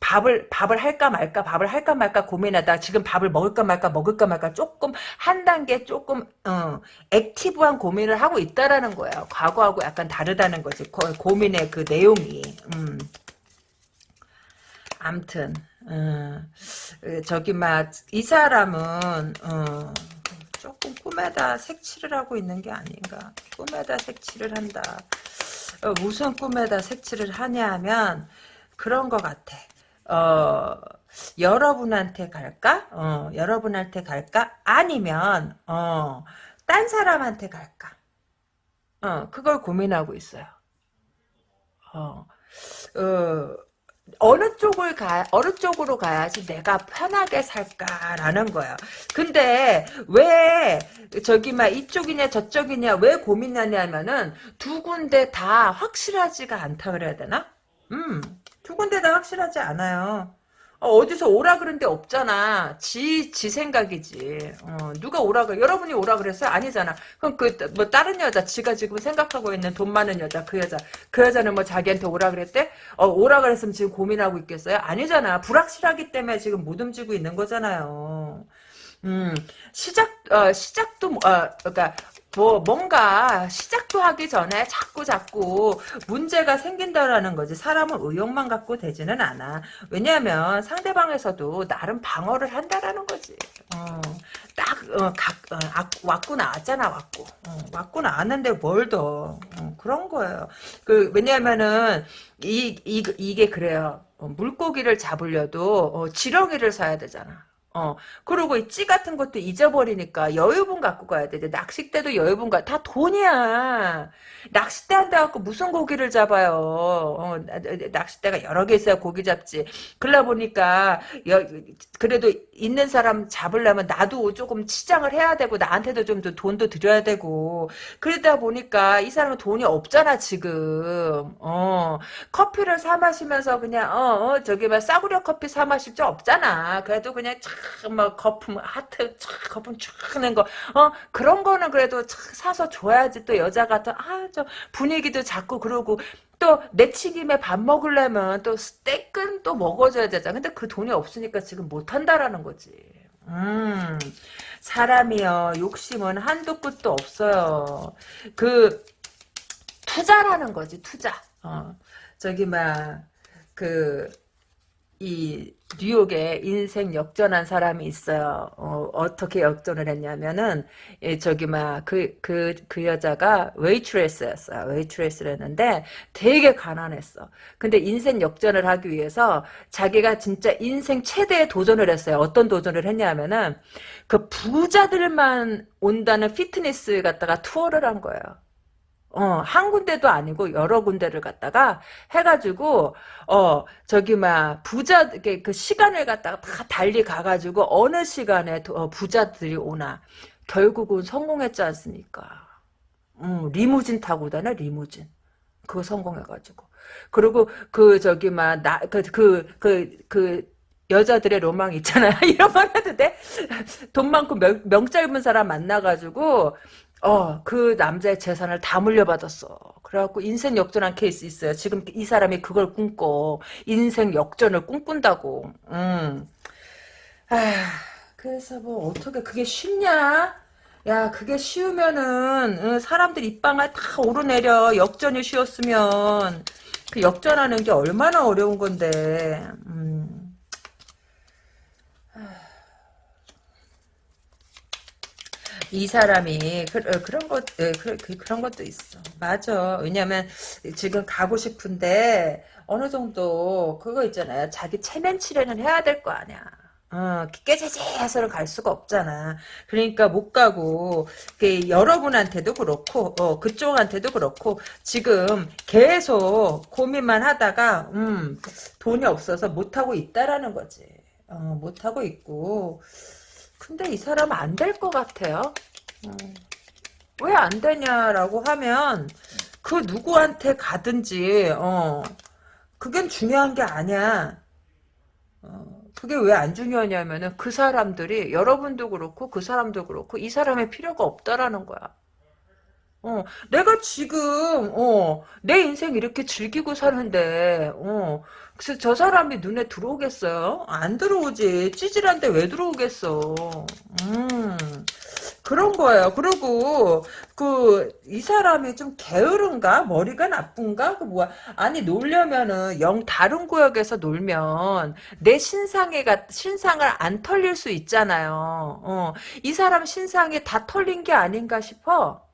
밥을 밥을 할까 말까 밥을 할까 말까 고민하다 지금 밥을 먹을까 말까 먹을까 말까 조금 한 단계 조금 어, 액티브한 고민을 하고 있다라는 거예요. 과거하고 약간 다르다는 거지. 고, 고민의 그 내용이. 음. 암튼 어, 저기 막 이 사람은 어, 조금 꿈에다 색칠을 하고 있는 게 아닌가. 꿈에다 색칠을 한다. 어, 무슨 꿈에다 색칠을 하냐 하면 그런 것 같아. 어, 여러분한테 갈까? 어, 여러분한테 갈까? 아니면, 어, 딴 사람한테 갈까? 어, 그걸 고민하고 있어요. 어, 어, 어느 쪽을 가, 어느 쪽으로 가야지 내가 편하게 살까라는 거야. 근데 왜 저기 막 이쪽이냐 저쪽이냐 왜 고민하냐면은 두 군데 다 확실하지가 않다 그래야 되나? 음. 두 군데 다 확실하지 않아요. 어, 디서 오라 그런 데 없잖아. 지, 지 생각이지. 어, 누가 오라 그래? 여러분이 오라 그랬어요? 아니잖아. 그럼 그, 뭐, 다른 여자, 지가 지금 생각하고 있는 돈 많은 여자, 그 여자. 그 여자는 뭐 자기한테 오라 그랬대? 어, 오라 그랬으면 지금 고민하고 있겠어요? 아니잖아. 불확실하기 때문에 지금 못 움직이고 있는 거잖아요. 음, 시작, 어, 시작도, 어, 그러니까, 뭐 뭔가 시작도 하기 전에 자꾸 자꾸 문제가 생긴다라는 거지. 사람은 의욕만 갖고 되지는 않아. 왜냐하면 상대방에서도 나름 방어를 한다라는 거지. 어, 딱 어, 각, 어, 왔고 나왔잖아 왔고. 어, 왔고 나왔는데 뭘 더. 어, 그런 거예요. 그 왜냐하면은 이, 이 이게 그래요. 어, 물고기를 잡으려도 어, 지렁이를 사야 되잖아 어, 그리고 이 찌 같은 것도 잊어버리니까 여유분 갖고 가야 돼. 낚싯대도 여유분 가, 다 돈이야. 낚싯대 한다 갖고 무슨 고기를 잡아요. 어, 낚싯대가 여러 개 있어야 고기 잡지. 그러다 보니까, 여, 그래도 있는 사람 잡으려면 나도 조금 치장을 해야 되고, 나한테도 좀더 돈도 드려야 되고. 그러다 보니까 이 사람은 돈이 없잖아, 지금. 어, 커피를 사 마시면서 그냥, 어, 어 저기 막 싸구려 커피 사 마실 줄 없잖아. 그래도 그냥 막 거품 하트 촥 거품 촥낸 거. 어? 그런 거는 그래도 사서 줘야지 또 여자 같은 아 저 분위기도 잡고 그러고 또 내치김에 밥 먹으려면 또 스테이크는 또 먹어줘야 되잖아. 근데 그 돈이 없으니까 지금 못 한다라는 거지. 음. 사람이요 욕심은 한도 끝도 없어요. 그 투자라는 거지 투자. 어. 저기 막그 이 뉴욕에 인생 역전한 사람이 있어요. 어, 떻게 역전을 했냐면은 예, 저기 막 그 그 그 여자가 웨이트레스였어요. 웨이트레스를 했는데 되게 가난했어. 근데 인생 역전을 하기 위해서 자기가 진짜 인생 최대의 도전을 했어요. 어떤 도전을 했냐면은 그 부자들만 온다는 피트니스 갖다가 투어를 한 거예요. 어, 한 군데도 아니고 여러 군데를 갖다가 해가지고 어 저기 막 부자 그 시간을 갖다가 다 달리 가가지고 어느 시간에 어, 부자들이 오나 결국은 성공했지 않습니까? 음, 리무진 타고 다녀 리무진 그거 성공해가지고 그리고 그 저기 막나그그그그 여자들의 로망 있잖아요. 이런 말 해도 돼? 돈 많고 명, 명 짧은 사람 만나가지고 어, 그 남자의 재산을 다 물려받았어. 그래갖고 인생 역전한 케이스 있어요. 지금 이 사람이 그걸 꿈꿔. 인생 역전을 꿈꾼다고. 음. 아, 그래서 뭐 어떻게 그게 쉽냐? 야, 그게 쉬우면은 응, 사람들 입방아 다 오르내려. 역전이 쉬웠으면 그 역전하는 게 얼마나 어려운 건데. 음. 이 사람이 그, 어, 런 것, 그, 그, 그런 것도 있어. 맞아. 왜냐면 지금 가고 싶은데 어느 정도 그거 있잖아요. 자기 체면 치레는 해야 될 거 아니야. 어, 깨재재 해서는 갈 수가 없잖아. 그러니까 못 가고, 여러분한테도 그렇고, 어, 그쪽한테도 그렇고, 지금 계속 고민만 하다가, 음, 돈이 없어서 못하고 있다라는 거지. 어, 못하고 있고, 근데 이 사람은 안될 것 같아요. 음. 왜안 되냐라고 하면 그 누구한테 가든지 어 그게 중요한 게 아니야. 어, 그게 왜 안 중요하냐면은 그 사람들이 여러분도 그렇고 그 사람도 그렇고 이 사람의 필요가 없다라는 거야. 어, 내가 지금 어, 내 인생 이렇게 즐기고 사는데 어, 그래서 저 사람이 눈에 들어오겠어요? 안 들어오지. 찌질한데 왜 들어오겠어. 음. 그런 거예요. 그리고 그 이 사람이 좀 게으른가 머리가 나쁜가 그 뭐야 아니 놀려면은 영 다른 구역에서 놀면 내 신상에 가 신상을 안 털릴 수 있잖아요. 어, 이 사람 신상이 다 털린 게 아닌가 싶어.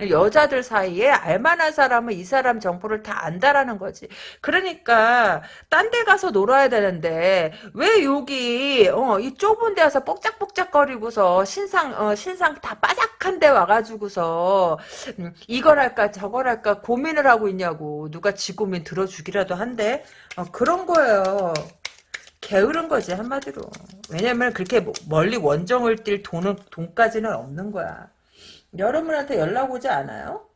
여자들 사이에 알만한 사람은 이 사람 정보를 다 안다라는 거지. 그러니까 딴 데 가서 놀아야 되는데 왜 여기 어, 이 좁은 데 와서 뻑짝뻑짝거리고서 신상 어, 신상 다 빠작한 데 와가지고서 음, 이걸 할까 저걸 할까 고민을 하고 있냐고 누가 지 고민 들어주기라도 한데 어, 그런 거예요. 게으른 거지 한마디로. 왜냐면 그렇게 멀리 원정을 뛸 돈은 돈까지는 없는 거야. 여러분한테 연락 오지 않아요?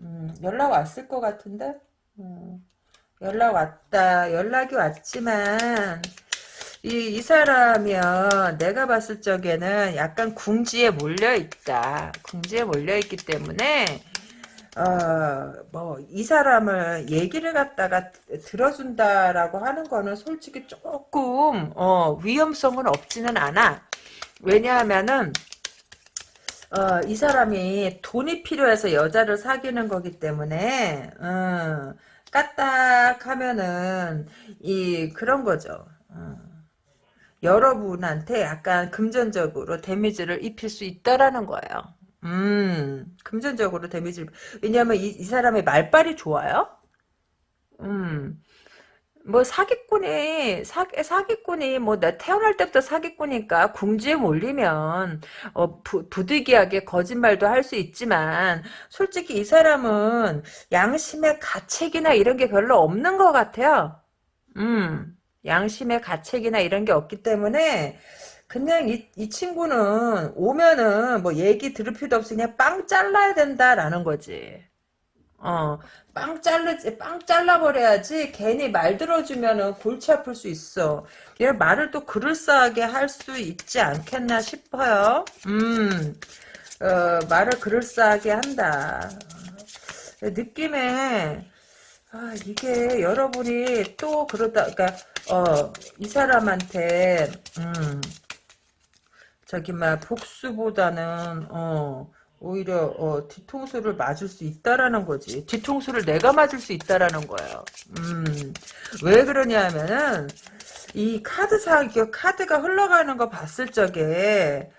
음, 연락 왔을 것 같은데? 음, 연락 왔다. 연락이 왔지만, 이, 이 사람이요, 내가 봤을 적에는 약간 궁지에 몰려있다. 궁지에 몰려있기 때문에, 어, 뭐, 이 사람을 얘기를 갖다가 들어준다라고 하는 거는 솔직히 조금, 어, 위험성은 없지는 않아. 왜냐하면은, 어, 이 사람이 돈이 필요해서 여자를 사귀는 거기 때문에 어, 까딱하면은 이 그런 거죠. 어. 여러분한테 약간 금전적으로 데미지를 입힐 수 있다라는 거예요. 음, 금전적으로 데미지를 왜냐하면 이, 이 사람의 말빨이 좋아요. 음, 뭐 사기꾼이 사, 사기꾼이 뭐나 태어날 때부터 사기꾼이니까 궁지에 몰리면 어, 부, 부득이하게 거짓말도 할 수 있지만 솔직히 이 사람은 양심의 가책이나 이런 게 별로 없는 것 같아요. 음 양심의 가책이나 이런 게 없기 때문에 그냥 이, 이 친구는 오면은 뭐 얘기 들을 필요도 없이 그냥 빵 잘라야 된다라는 거지. 어, 빵 잘르지, 빵 잘라버려야지 괜히 말 들어주면은 골치 아플 수 있어. 얘 말을 또 그럴싸하게 할 수 있지 않겠나 싶어요. 음, 어, 말을 그럴싸하게 한다. 느낌에, 아, 이게 여러분이 또 그러다, 그니까, 어, 이 사람한테, 음, 저기, 막, 복수보다는, 어, 오히려 어, 뒤통수를 맞을 수 있다라는 거지. 뒤통수를 내가 맞을 수 있다라는 거예요. 음, 왜 그러냐 하면은 이 카드상 그 카드가 흘러가는 거 봤을 적에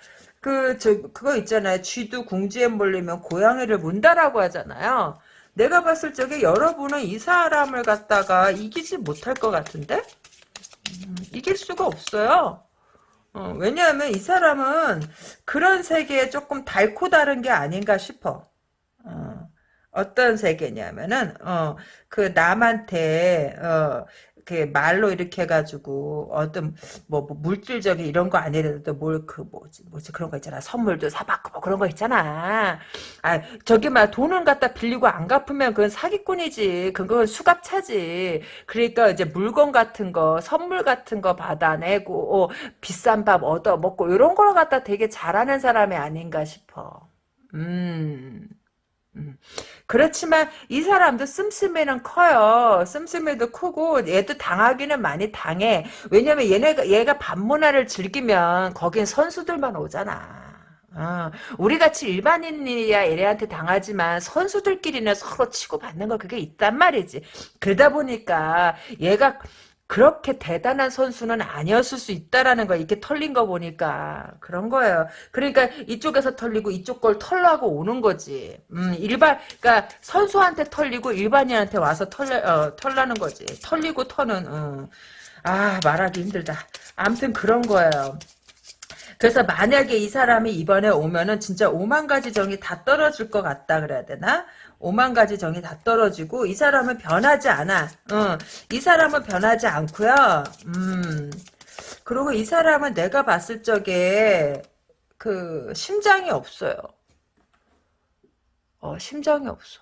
그 저 그거 있잖아요. 쥐도 궁지에 몰리면 고양이를 문다라고 하잖아요. 내가 봤을 적에 여러분은 이 사람을 갖다가 이기지 못할 것 같은데 음, 이길 수가 없어요. 어, 왜냐하면 이 사람은 그런 세계에 조금 달고 다른 게 아닌가 싶어. 어. 어 떤 세계냐면은 어 그 남한테 어 그 말로 이렇게 해가지고 어떤 뭐, 뭐 물질적인 이런 거 아니라도 뭘 그 뭐지 뭐지 그런 거 있잖아. 선물도 사받고 뭐 그런 거 있잖아. 아 저기 막 돈을 갖다 빌리고 안 갚으면 그건 사기꾼이지. 그건 수갑차지. 그러니까 이제 물건 같은 거 선물 같은 거 받아내고 어, 비싼 밥 얻어 먹고 이런 걸 갖다 되게 잘하는 사람이 아닌가 싶어. 음 음. 그렇지만 이 사람도 씀씀이는 커요. 씀씀이도 크고 얘도 당하기는 많이 당해. 왜냐면 얘네가 얘가 반문화를 즐기면 거긴 선수들만 오잖아. 어, 우리 같이 일반인이야 얘네한테 당하지만 선수들끼리는 서로 치고받는 거 그게 있단 말이지. 그러다 보니까 얘가 그렇게 대단한 선수는 아니었을 수 있다라는 거 이렇게 털린 거 보니까 그런 거예요. 그러니까 이쪽에서 털리고 이쪽 걸 털라고 오는 거지. 음, 일반 그러니까 선수한테 털리고 일반인한테 와서 털려 어, 털라는 거지. 털리고 터는 어. 아 말하기 힘들다. 아무튼 그런 거예요. 그래서 만약에 이 사람이 이번에 오면은 진짜 오만 가지 정이 다 떨어질 것 같다 그래야 되나? 오만 가지 정이 다 떨어지고 이 사람은 변하지 않아. 어, 이 사람은 변하지 않고요. 음. 그리고 이 사람은 내가 봤을 적에 그 심장이 없어요. 어, 심장이 없어.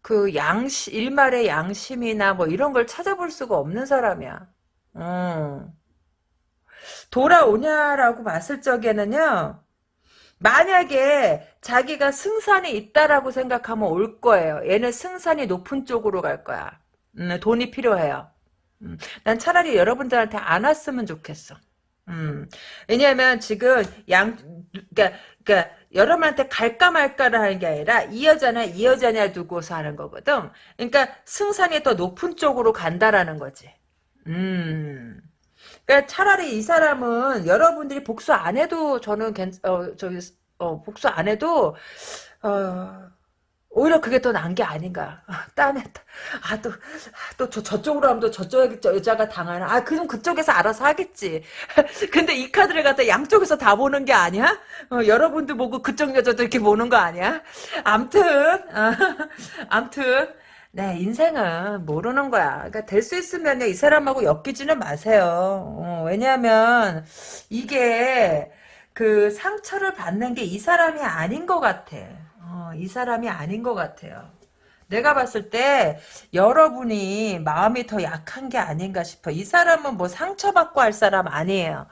그 양심 일말의 양심이나 뭐 이런 걸 찾아볼 수가 없는 사람이야. 음. 돌아오냐라고 봤을 적에는요. 만약에 자기가 승산이 있다라고 생각하면 올 거예요. 얘는 승산이 높은 쪽으로 갈 거야. 음, 돈이 필요해요. 음, 난 차라리 여러분들한테 안 왔으면 좋겠어. 음, 왜냐하면 지금 양, 그러니까, 그러니까 여러분한테 갈까 말까를 하는 게 아니라 이 여자냐 이 여자냐 두고서 하는 거거든. 그러니까 승산이 더 높은 쪽으로 간다라는 거지. 음. 그러니까 차라리 이 사람은 여러분들이 복수 안 해도 저는 괜, 어, 저기, 어, 복수 안 해도, 어, 오히려 그게 더 나은 게 아닌가. 딴에, 아, 또, 또 저, 저쪽으로 하면 또 저쪽 여자가 당하나. 아, 그럼 그쪽에서 알아서 하겠지. 근데 이 카드를 갖다 양쪽에서 다 보는 게 아니야? 어, 여러분도 보고 그쪽 여자도 이렇게 보는 거 아니야? 암튼, 아, 암튼, 네, 인생은 모르는 거야. 그러니까 될 수 있으면 이 사람하고 엮이지는 마세요. 어, 왜냐하면 이게 그 상처를 받는 게 이 사람이 아닌 것 같아. 어, 이 사람이 아닌 것 같아요. 내가 봤을 때 여러분이 마음이 더 약한 게 아닌가 싶어. 이 사람은 뭐 상처받고 할 사람 아니에요.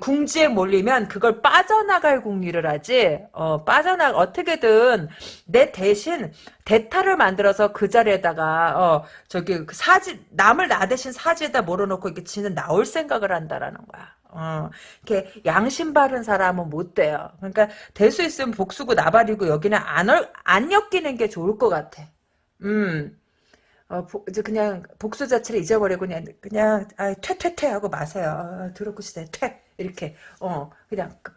궁지에 몰리면 그걸 빠져나갈 궁리를 하지. 어, 빠져나 어떻게든 내 대신 대타를 만들어서 그 자리에다가 어, 저기 그 사지 남을 나 대신 사지에다 몰아놓고 이렇게 지는 나올 생각을 한다라는 거야. 어, 이렇게 양심 바른 사람은 못 돼요. 그러니까 될 수 있으면 복수고 나발이고 여기는 안, 안 엮이는 게 좋을 것 같아. 음, 어, 보, 이제 그냥 복수 자체를 잊어버리고 그냥 그냥 아, 퇴퇴퇴 하고 마세요. 아, 더럽고 시대 퇴 이렇게 어 그냥 그,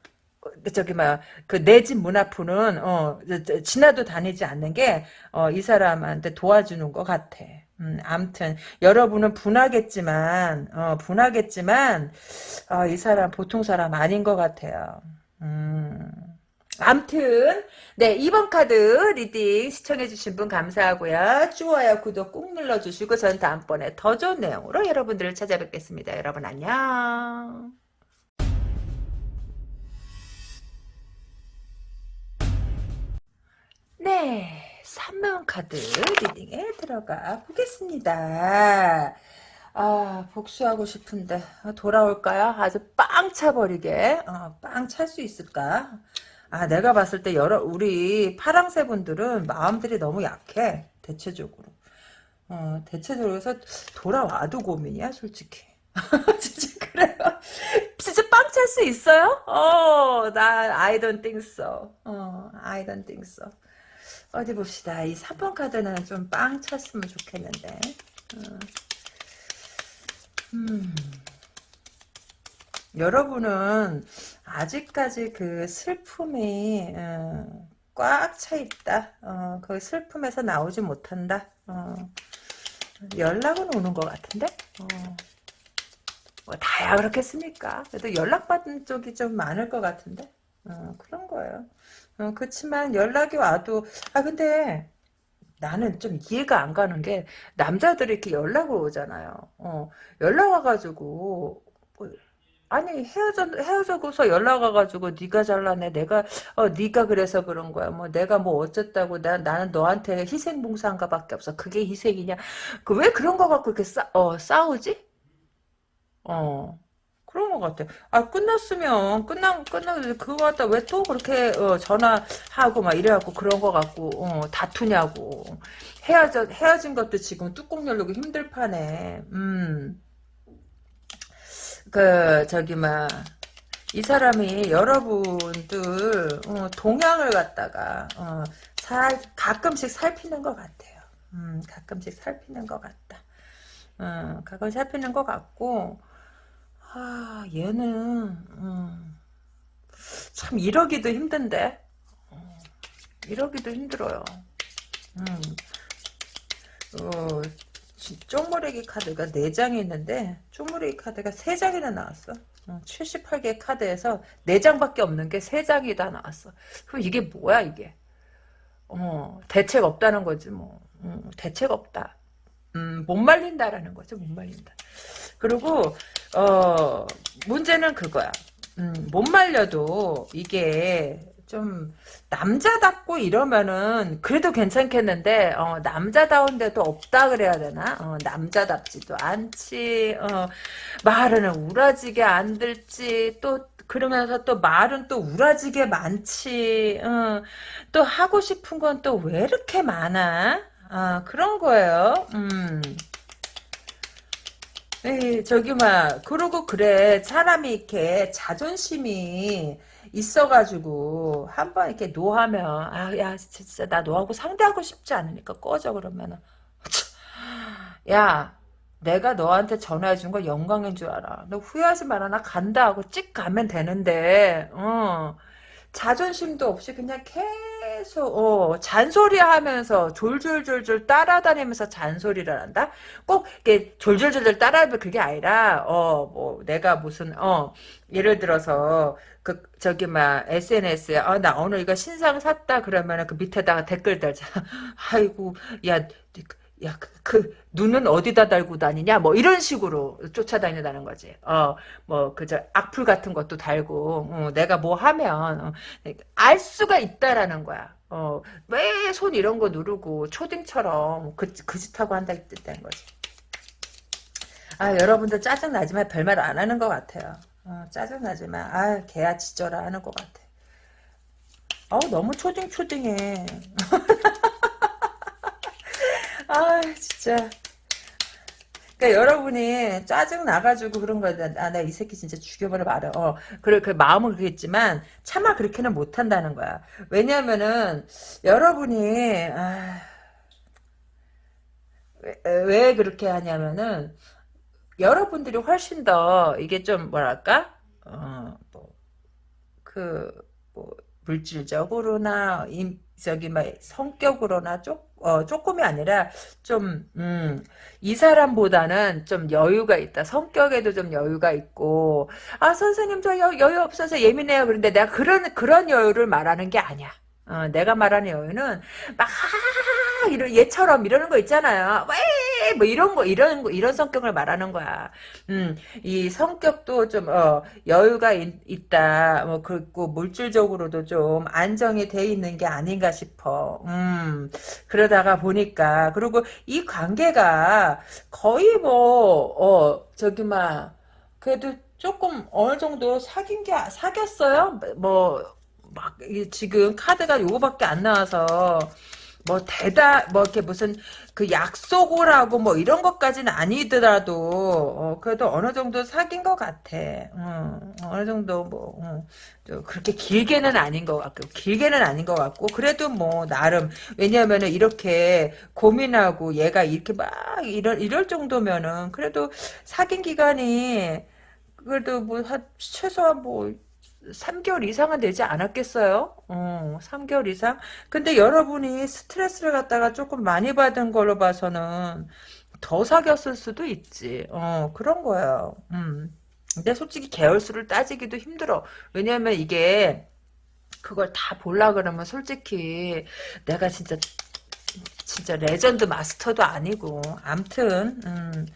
그 저기 막그 내 집 문 앞은 어 지나도 다니지 않는 게 어 이 사람한테 도와주는 것 같아. 음, 암튼 여러분은 분하겠지만 어 분하겠지만 어, 이 사람 보통 사람 아닌 것 같아요. 음. 암튼 네 2번 카드 리딩 시청해주신 분 감사하고요. 좋아요 구독 꾹 눌러주시고 전 다음번에 더 좋은 내용으로 여러분들을 찾아뵙겠습니다. 여러분 안녕. 네 3번 카드 리딩에 들어가 보겠습니다. 아 복수하고 싶은데 돌아올까요? 아주 빵 차버리게 어, 빵찰 수 있을까? 아, 내가 봤을 때 여러 우리 파랑새 분들은 마음들이 너무 약해. 대체적으로. 어, 대체적으로 해서 돌아와도 고민이야, 솔직히. 진짜 그래요. 진짜 빵 찰 수 있어요? 어, 나 I don't think so. 어, I don't think so. 어디 봅시다. 이 3번 카드는 좀 빵 찼으면 좋겠는데. 어. 음. 여러분은 아직까지 그 슬픔이 어, 꽉차 있다. 어, 그 슬픔에서 나오지 못한다. 어, 연락은 오는 것 같은데? 어, 뭐 다야 그렇겠습니까? 그래도 연락받은 쪽이 좀 많을 것 같은데? 어, 그런 거예요. 어, 그렇지만 연락이 와도 아 근데 나는 좀 이해가 안 가는 게 남자들이 이렇게 연락을 오잖아요. 어, 연락 와가지고 뭐, 아니 헤어져 헤어져서 연락 와가지고 네가 잘나네 내가 어 네가 그래서 그런 거야 뭐 내가 뭐 어쨌다고 나 나는 너한테 희생봉사한가밖에 없어 그게 희생이냐 그 왜 그런 거 갖고 이렇게 싸, 어, 싸우지? 어 그런 것 같아. 아, 끝났으면, 끝나, 끝나, 그거 갖다 왜 또 그렇게, 어, 전화하고 막 이래갖고 그런 거 갖고, 어, 다투냐고. 헤어져, 헤어진 것도 지금 뚜껑 열고 힘들 판에, 음. 그, 저기, 막, 이 사람이 여러분들, 어, 동향을 갖다가, 어, 살, 가끔씩 살피는 것 같아요. 음, 가끔씩 살피는 것 같다. 어, 가끔 살피는 것 같고, 아, 얘는, 음, 참, 이러기도 힘든데? 어, 이러기도 힘들어요. 음, 어, 쪽무래기 카드가 4장이 있는데, 쪽무래기 카드가 3장이나 나왔어. 어, 78개 카드에서 4장밖에 없는 게 3장이 다 나왔어. 그럼 이게 뭐야, 이게? 어, 대책 없다는 거지, 뭐. 음, 대책 없다. 음, 못 말린다라는 거죠, 못 말린다. 그리고 어 문제는 그거야. 음, 못 말려도 이게 좀 남자답고 이러면은 그래도 괜찮겠는데 어, 남자다운데도 없다 그래야 되나? 어, 남자답지도 않지. 어, 말은 우라지게 안 들지. 또 그러면서 또 말은 또 우라지게 많지. 어, 또 하고 싶은 건 또 왜 이렇게 많아? 아, 그런 거예요. 음. 에 저기 막 그러고 그래 사람이 이렇게 자존심이 있어가지고 한 번 이렇게 노하면 아 야 진짜 나 너하고 상대하고 싶지 않으니까 꺼져 그러면은. 야 내가 너한테 전화해 준 거 영광인 줄 알아. 너 후회하지 마라. 나 간다 하고 찍 가면 되는데 어 자존심도 없이 그냥 계속 어, 잔소리하면서 졸졸졸졸 따라다니면서 잔소리를 한다. 꼭 이게 졸졸졸졸 따라하면 그게 아니라 어 뭐 내가 무슨 어 예를 들어서 그 저기 막 SNS에 어, 나 오늘 이거 신상 샀다 그러면은 그 밑에다가 댓글 달잖아. 아이고 야 야, 그, 그, 눈은 어디다 달고 다니냐? 뭐, 이런 식으로 쫓아다닌다는 거지. 어, 뭐, 그저, 악플 같은 것도 달고, 어, 내가 뭐 하면, 어, 알 수가 있다라는 거야. 어, 왜 손 이런 거 누르고, 초딩처럼, 그, 그 짓하고 한다, 이뜻된 거지. 아, 여러분들 짜증나지만 별말 안 하는 것 같아요. 어, 짜증나지만, 아, 개야 지져라 하는 것 같아. 어우, 너무 초딩초딩해. 아 진짜 그러니까 여러분이 짜증 나가지고 그런 거야. 아, 나 이 새끼 진짜 죽여버려 말아. 어, 그래, 그 마음은 그랬지만, 차마 그렇게는 못 한다는 거야. 왜냐면은, 여러분이, 아, 왜, 왜 그렇게 하냐면은, 여러분들이 훨씬 더, 이게 좀, 뭐랄까? 어, 뭐, 그, 뭐, 물질적으로나, 임, 저기, 막, 성격으로나, 쪽, 어, 조금이 아니라 좀, 음, 이 사람보다는 좀 여유가 있다. 성격에도 좀 여유가 있고, 아, 선생님 저 여, 여유 없어서 예민해요. 그런데 내가 그런, 그런 여유를 말하는 게 아니야. 어, 내가 말하는 여유는 막 이런 얘처럼 이러는 거 있잖아요. 왜? 뭐 이런 거 이런 거 이런 성격을 말하는 거야. 음, 이 성격도 좀 어, 여유가 있, 다 뭐 그리고 물질적으로도 좀 안정이 돼 있는 게 아닌가 싶어. 음, 그러다가 보니까 그리고 이 관계가 거의 뭐 어, 저기 막 그래도 조금 어느 정도 사귄 게 사귀었어요. 뭐 막 지금 카드가 요거밖에 안 나와서 뭐 대다 뭐 이렇게 무슨 그 약속을 하고 뭐 이런 것까지는 아니더라도 어, 그래도 어느 정도 사귄 것 같아. 어, 어느 정도 뭐 어, 그렇게 길게는 아닌 것 같고 길게는 아닌 것 같고 그래도 뭐 나름 왜냐하면은 이렇게 고민하고 얘가 이렇게 막 이럴 이럴 정도면은 그래도 사귄 기간이 그래도 뭐 한 최소한 뭐 3개월 이상은 되지 않았겠어요? 어, 3개월 이상? 근데 여러분이 스트레스를 갖다가 조금 많이 받은 걸로 봐서는 더 사귀었을 수도 있지. 어, 그런 거예요. 음. 근데 솔직히 개월수를 따지기도 힘들어. 왜냐면 이게 그걸 다 볼라 그러면 솔직히 내가 진짜 진짜 레전드 마스터도 아니고 암튼 음,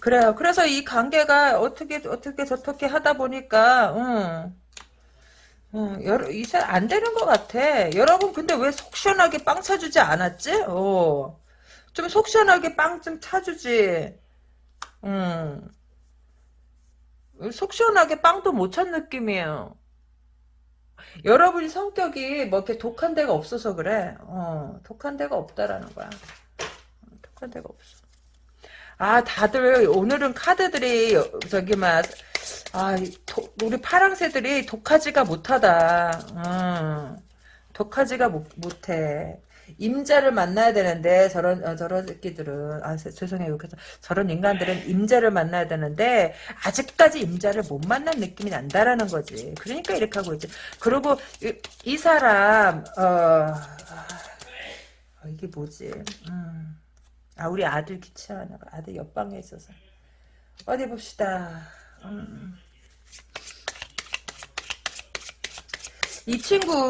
그래요. 그래서 이 관계가 어떻게 어떻게 저렇게 하다 보니까 음, 음, 여러, 이제 안 되는 것 같아. 여러분 근데 왜 속 시원하게 빵 차주지 않았지? 어. 좀 속 시원하게 빵 좀 차주지. 음. 속 시원하게 빵도 못 찬 느낌이에요. 여러분이 성격이 뭐 이렇게 독한 데가 없어서 그래. 어, 독한 데가 없다라는 거야. 독한 데가 없어. 아, 다들 오늘은 카드들이 저기 막 아, 도, 우리 파랑새들이 독하지가 못하다. 음, 독하지가 못, 못해. 임자를 만나야 되는데 저런 어, 저런 새끼들은 아 죄송해요 그래서. 저런 인간들은 임자를 만나야 되는데 아직까지 임자를 못 만난 느낌이 난다라는 거지. 그러니까 이렇게 하고 있지. 그리고 이, 이 사람 어, 어, 이게 뭐지? 음. 아 우리 아들 기차하나 아들 옆방에 있어서. 어디 봅시다 음. 이 친구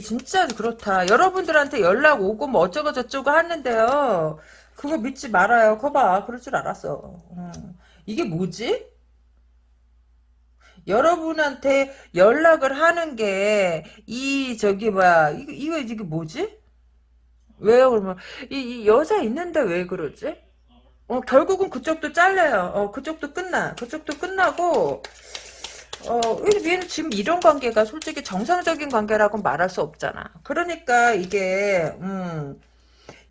진짜 그렇다. 여러분들한테 연락 오고 뭐 어쩌고 저쩌고 하는데요. 그거 믿지 말아요. 거봐. 그럴 줄 알았어. 음. 이게 뭐지? 여러분한테 연락을 하는 게 이 저기 뭐야 이거 이거 이게 뭐지? 왜요 그러면 이, 이 여자 있는데 왜 그러지? 어 결국은 그쪽도 잘려요. 어 그쪽도 끝나. 그쪽도 끝나고 어, 얘는 지금 이런 관계가 솔직히 정상적인 관계라고 말할 수 없잖아. 그러니까 이게, 음,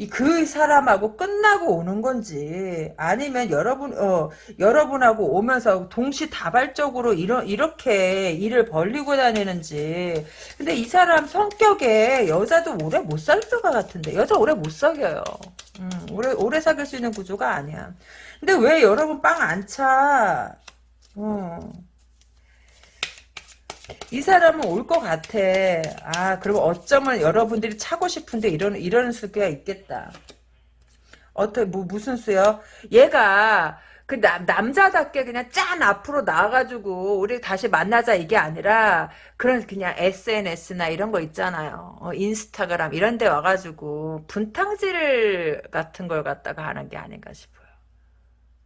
그 사람하고 끝나고 오는 건지 아니면 여러분 어 여러분하고 오면서 동시다발적으로 이런 이렇게 일을 벌리고 다니는지 근데 이 사람 성격에 여자도 오래 못살것 같은데 여자 오래 못 사겨요 음, 오래 오래 사귈 수 있는 구조가 아니야 근데 왜 여러분 빵 안 차? 어. 이 사람은 올 것 같아. 아, 그리고 어쩌면 여러분들이 차고 싶은데 이런, 이런 수가 있겠다. 어떻게, 뭐, 무슨 수요? 얘가, 그 남, 남자답게 그냥 짠 앞으로 나와가지고 우리 다시 만나자 이게 아니라 그런 그냥 SNS나 이런 거 있잖아요. 어, 인스타그램 이런 데 와가지고 분탕질 같은 걸 갖다가 하는 게 아닌가 싶어요.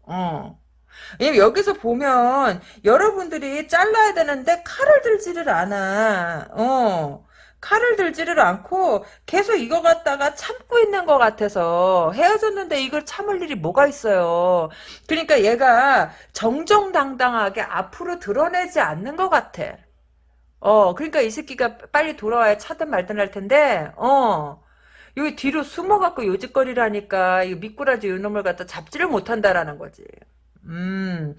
어. 여기서 보면 여러분들이 잘라야 되는데 칼을 들지를 않아. 어. 칼을 들지를 않고 계속 이거 갖다가 참고 있는 것 같아서 헤어졌는데 이걸 참을 일이 뭐가 있어요. 그러니까 얘가 정정당당하게 앞으로 드러내지 않는 것 같아. 어, 그러니까 이 새끼가 빨리 돌아와야 차든 말든 할 텐데, 어. 여기 뒤로 숨어갖고 요짓거리라니까, 이 미꾸라지 요놈을 갖다 잡지를 못한다라는 거지. 음,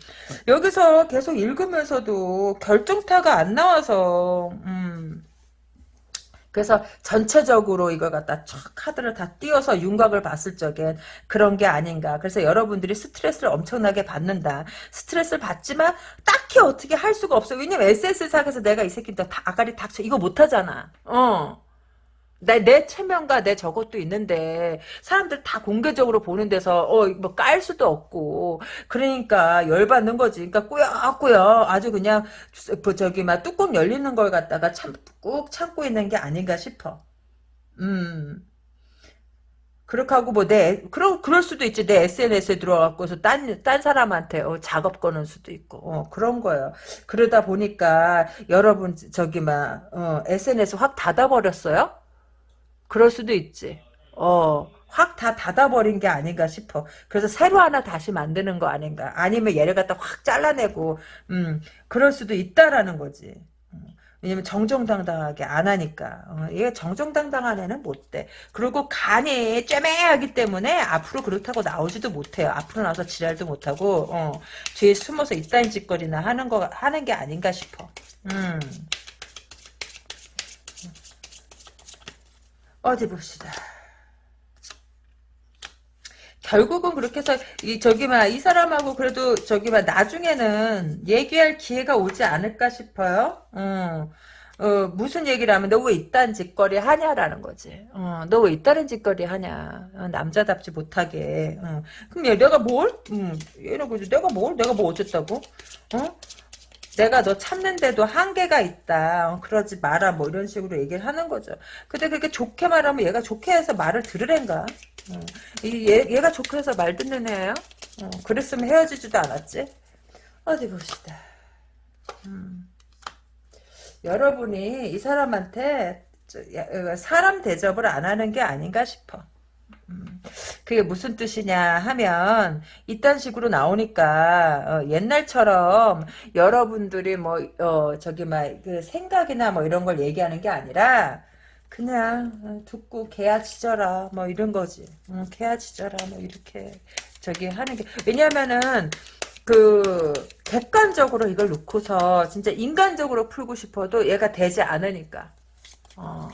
여기서 계속 읽으면서도 결정타가 안 나와서, 음, 그래서 전체적으로 이걸 갖다 촥 카드를 다 띄워서 윤곽을 봤을 적엔 그런 게 아닌가. 그래서 여러분들이 스트레스를 엄청나게 받는다. 스트레스를 받지만 딱히 어떻게 할 수가 없어. 왜냐면 SS상에서 내가 이 새끼 다 아가리 닥쳐. 이거 못하잖아. 어. 내, 내 체면과 내 저것도 있는데 사람들 다 공개적으로 보는 데서 어 뭐 깔 수도 없고 그러니까 열받는 거지. 그러니까 꾸역꾸역 아주 그냥 뭐 저기 막 뚜껑 열리는 걸 갖다가 참 꾹 참고 있는 게 아닌가 싶어. 음. 그렇게 하고 뭐 내 그럴 그럴 수도 있지 내 SNS에 들어와갖고서 딴 딴 사람한테 어, 작업 거는 수도 있고 어, 그런 거예요. 그러다 보니까 여러분 저기 막 어, SNS 확 닫아버렸어요. 그럴 수도 있지. 어, 확 다 닫아버린 게 아닌가 싶어. 그래서 새로 하나 다시 만드는 거 아닌가. 아니면 얘를 갖다 확 잘라내고, 음, 그럴 수도 있다라는 거지. 음, 왜냐면 정정당당하게 안 하니까. 어, 얘 정정당당한 애는 못 돼. 그리고 간이 쨈매하기 때문에 앞으로 그렇다고 나오지도 못해요. 앞으로 나와서 지랄도 못하고, 어, 뒤에 숨어서 이딴 짓거리나 하는 거, 하는 게 아닌가 싶어. 음. 어디 봅시다. 결국은 그렇게 해서 이 저기 막이 사람하고 그래도 저기 막 나중에는 얘기할 기회가 오지 않을까 싶어요. 어, 어 무슨 얘기를 하면 너 왜 이딴 짓거리 하냐라는 거지. 어, 너 왜 이딴 짓거리 하냐. 어, 남자답지 못하게. 어. 그럼 얘 내가 뭘? 음, 얘는 그지 내가 뭘? 내가 뭐 어쨌다고? 어? 내가 너 참는데도 한계가 있다. 어, 그러지 마라. 뭐 이런 식으로 얘기를 하는 거죠. 근데 그렇게 좋게 말하면 얘가 좋게 해서 말을 들으랜가. 어. 이 얘, 얘가 좋게 해서 말 듣는 애예요? 어, 그랬으면 헤어지지도 않았지. 어디 봅시다. 음. 여러분이 이 사람한테 어, 사람 대접을 안 하는 게 아닌가 싶어. 음, 그게 무슨 뜻이냐 하면 이딴 식으로 나오니까 어, 옛날처럼 여러분들이 뭐 어, 저기 막그 생각이나 뭐 이런 걸 얘기하는 게 아니라 그냥 어, 듣고 짖어라 뭐 이런 거지. 응, 개야 짖어라 뭐 이렇게 저기 하는 게. 왜냐면은 그 객관적으로 이걸 놓고서 진짜 인간적으로 풀고 싶어도 얘가 되지 않으니까. 어,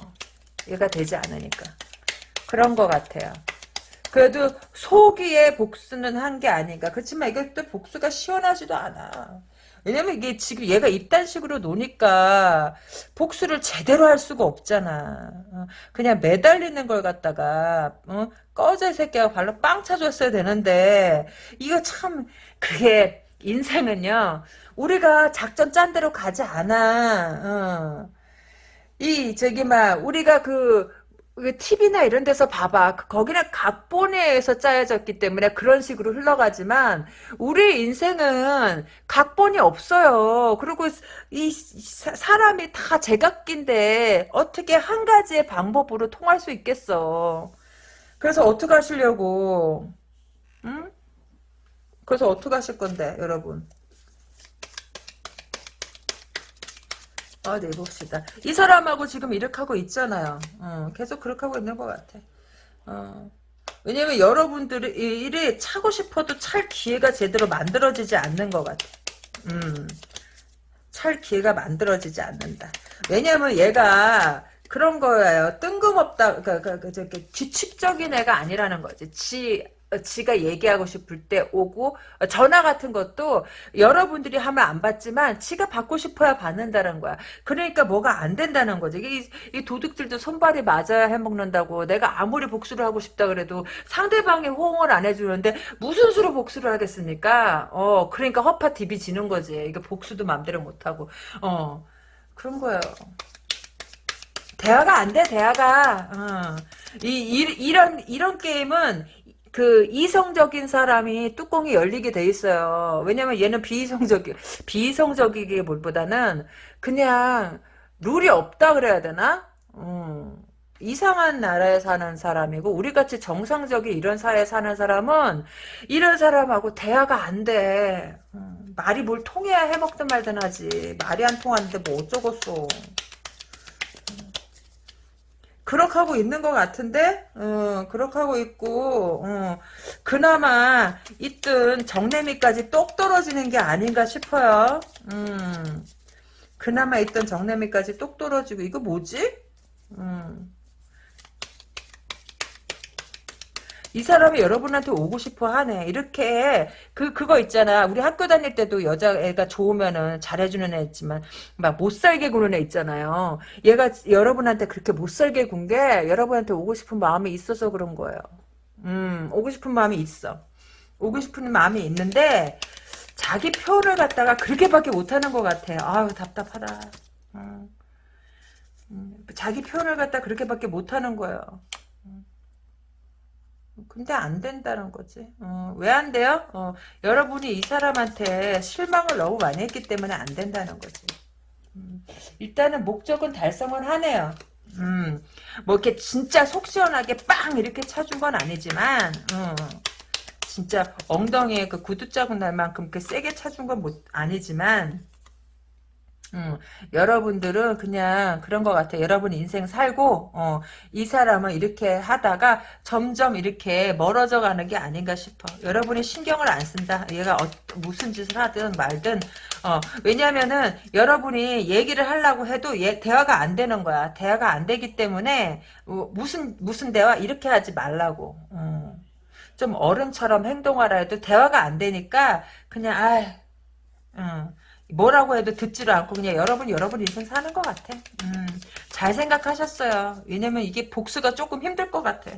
얘가 되지 않으니까 그런 것 같아요. 그래도 소기의 복수는 한 게 아닌가. 그렇지만 이것도 복수가 시원하지도 않아. 왜냐면 이게 지금 얘가 이딴 식으로 노니까 복수를 제대로 할 수가 없잖아. 어, 그냥 매달리는 걸 갖다가 어? 꺼져 이 새끼가 발로 빵 차줬어야 되는데 이거 참 그게 인생은요. 우리가 작전 짠 대로 가지 않아. 어. 이 저기 막 우리가 그 TV나 이런 데서 봐봐. 그 거기는 각본에서 짜여졌기 때문에 그런 식으로 흘러가지만 우리 인생은 각본이 없어요. 그리고 이 사람이 다 제각기인데 어떻게 한 가지의 방법으로 통할 수 있겠어. 그래서 어떻게 하시려고? 응? 그래서 어떻게 하실 건데, 여러분? 아, 네, 봅시다. 이 사람하고 지금 이렇게 하고 있잖아요. 어, 계속 그렇게 하고 있는 것 같아. 어. 왜냐면 여러분들이 일이 차고 싶어도 찰 기회가 제대로 만들어지지 않는 것 같아. 음. 찰 기회가 만들어지지 않는다. 왜냐면 얘가 그런 거예요. 뜬금없다, 그, 그, 그, 저기, 규칙적인 애가 아니라는 거지. 지, 지가 얘기하고 싶을 때 오고 전화 같은 것도 여러분들이 하면 안 받지만 지가 받고 싶어야 받는다는 거야. 그러니까 뭐가 안 된다는 거지. 이, 이 도둑들도 손발이 맞아야 해먹는다고 내가 아무리 복수를 하고 싶다 그래도 상대방이 호응을 안 해주는데 무슨 수로 복수를 하겠습니까? 어 그러니까 허파 디비 지는 거지. 이게 복수도 맘대로 못하고 어 그런 거예요. 대화가 안 돼, 대화가. 어. 이, 이, 이런, 이런 게임은 그 이성적인 사람이 뚜껑이 열리게 돼 있어요. 왜냐면 얘는 비이성적이 비이성적이게 뭘보다는 그냥 룰이 없다 그래야 되나? 음, 이상한 나라에 사는 사람이고 우리같이 정상적인 이런 사회에 사는 사람은 이런 사람하고 대화가 안 돼. 음, 말이 뭘 통해야 해먹든 말든 하지. 말이 안 통하는데 뭐 어쩌겠어. 그렇게 하고 있는 것 같은데, 어, 그렇게 하고 있고, 어, 그나마 있던 정내미까지 똑 떨어지는 게 아닌가 싶어요. 음, 그나마 있던 정내미까지 똑 떨어지고, 이거 뭐지? 음. 이 사람이 여러분한테 오고 싶어 하네. 이렇게 그 그거 있잖아. 우리 학교 다닐 때도 여자애가 좋으면은 잘해주는 애 있지만 막 못 살게 구는 애 있잖아요. 얘가 여러분한테 그렇게 못 살게 군 게 여러분한테 오고 싶은 마음이 있어서 그런 거예요. 음, 오고 싶은 마음이 있어. 오고 싶은 마음이 있는데 자기 표현을 갖다가 그렇게밖에 못하는 것 같아. 아유 답답하다. 음, 음, 자기 표현을 갖다 그렇게밖에 못하는 거예요. 근데 안 된다는 거지. 어, 왜 안 돼요? 어, 여러분이 이 사람한테 실망을 너무 많이 했기 때문에 안 된다는 거지. 음, 일단은 목적은 달성을 하네요. 음, 뭐 이렇게 진짜 속 시원하게 빵 이렇게 차준 건 아니지만, 어, 진짜 엉덩이에 그 구두 자국 날 만큼 그 세게 차준 건 못, 아니지만, 음, 여러분들은 그냥 그런 것 같아요. 여러분 인생 살고 어, 이 사람은 이렇게 하다가 점점 이렇게 멀어져 가는 게 아닌가 싶어. 여러분이 신경을 안 쓴다. 얘가 어, 무슨 짓을 하든 말든 어, 왜냐면은 여러분이 얘기를 하려고 해도 얘, 대화가 안 되는 거야. 대화가 안 되기 때문에 어, 무슨 무슨 대화 이렇게 하지 말라고. 어. 좀 어른처럼 행동하라 해도 대화가 안 되니까 그냥 아 음. 뭐라고 해도 듣지를 않고 그냥 여러분 여러분 인생 사는 것 같아. 음, 잘 생각하셨어요. 왜냐면 이게 복수가 조금 힘들 것 같아.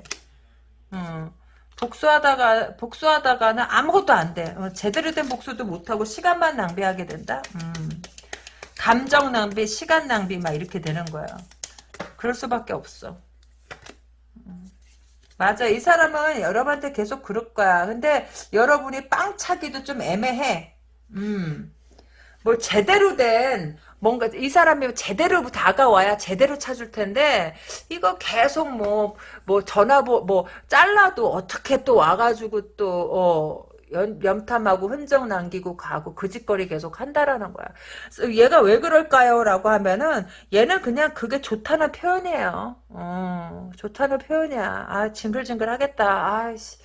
음, 복수하다가 복수하다가는 아무것도 안 돼. 어, 제대로 된 복수도 못 하고 시간만 낭비하게 된다. 음. 감정 낭비, 시간 낭비 막 이렇게 되는 거야. 그럴 수밖에 없어. 음. 맞아. 이 사람은 여러분한테 계속 그럴 거야. 근데 여러분이 빵 차기도 좀 애매해. 음. 뭐 제대로 된 뭔가 이 사람이 제대로 다가와야 제대로 찾을 텐데 이거 계속 뭐뭐 전화보 뭐 잘라도 어떻게 또 와가지고 또 어. 연, 염탐하고 흔적 남기고 가고 그 짓거리 계속 한다라는 거야. 얘가 왜 그럴까요? 라고 하면은 얘는 그냥 그게 좋다는 표현이에요. 어, 좋다는 표현이야. 아 징글징글 하겠다. 아이씨.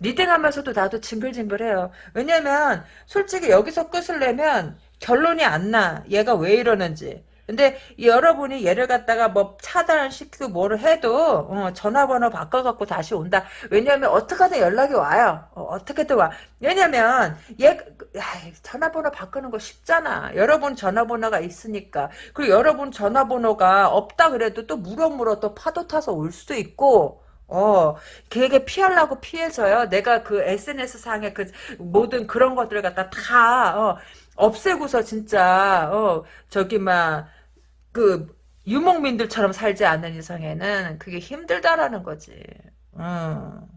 리딩하면서도 나도 징글징글해요. 왜냐면 솔직히 여기서 끝을 내면 결론이 안 나. 얘가 왜 이러는지. 근데 여러분이 얘를 갖다가 뭐 차단시키고 뭐를 해도 어, 전화번호 바꿔갖고 다시 온다. 왜냐하면 어떻게든 연락이 와요. 어, 떻게든 와. 왜냐면 얘 야, 전화번호 바꾸는 거 쉽잖아. 여러분 전화번호가 있으니까. 그리고 여러분 전화번호가 없다 그래도 또 물어물어 또 파도 타서 올 수도 있고 어, 걔에게 피하려고 피해서요. 내가 그 SNS 상의 그 모든 그런 것들을 갖다 다, 어, 없애고서 진짜, 어, 저기, 막, 그 유목민들처럼 살지 않는 이상에는 그게 힘들다라는 거지. 어.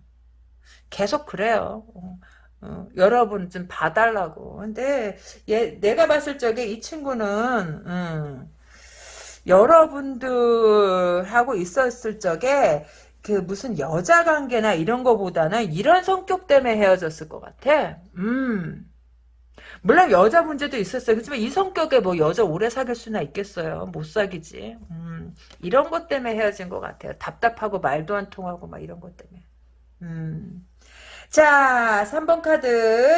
계속 그래요. 어. 어. 여러분 좀 봐달라고. 근데 얘 내가 봤을 적에 이 친구는 음, 여러분들하고 있었을 적에 그 무슨 여자 관계나 이런 거보다는 이런 성격 때문에 헤어졌을 것 같아. 음. 물론 여자 문제도 있었어요. 그렇지만 이 성격에 뭐 여자 오래 사귈 수나 있겠어요. 못 사귀지. 음, 이런 것 때문에 헤어진 것 같아요. 답답하고 말도 안 통하고 막 이런 것 때문에. 음. 자, 3번 카드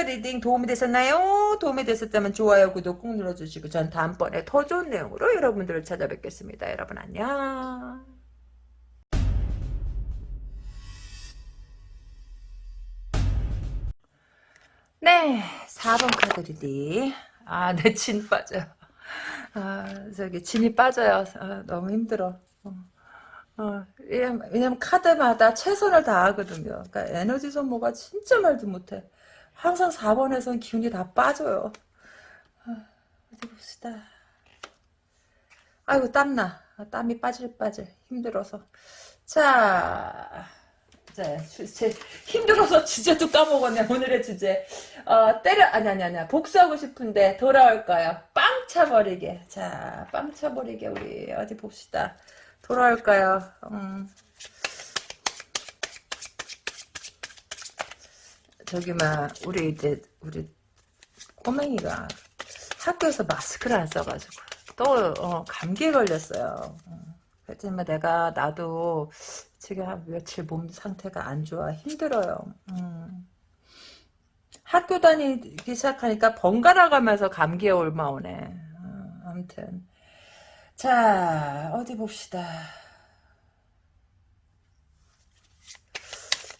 리딩 도움이 되셨나요? 도움이 되셨다면 좋아요, 구독 꾹 눌러주시고 전 다음번에 더 좋은 내용으로 여러분들을 찾아뵙겠습니다. 여러분 안녕. 네, 4번 카드 리딩. 아, 내 진 빠져요. 아, 저기, 진이 빠져요. 아, 너무 힘들어. 어, 어, 왜냐면 카드마다 최선을 다하거든요. 그러니까 에너지 소모가 진짜 말도 못해. 항상 4번에선 기운이 다 빠져요. 아, 어디 봅시다. 아이고, 땀나. 아, 땀이 빠질 빠질. 힘들어서. 자, 자, 제, 힘들어서 주제도 까먹었네, 오늘의 주제. 어, 때려, 아니, 아니, 아니, 복수하고 싶은데 돌아올까요? 빵 차버리게. 자, 빵 차버리게, 우리, 어디 봅시다. 돌아올까요? 음. 저기, 막, 우리 이제, 우리 꼬맹이가 학교에서 마스크를 안 써가지고, 또, 어, 감기에 걸렸어요. 그렇지만 내가, 나도, 지금 한 며칠 몸 상태가 안 좋아 힘들어요. 음. 학교 다니기 시작하니까 번갈아 가면서 감기에 올마오네. 어, 아무튼 자 어디 봅시다.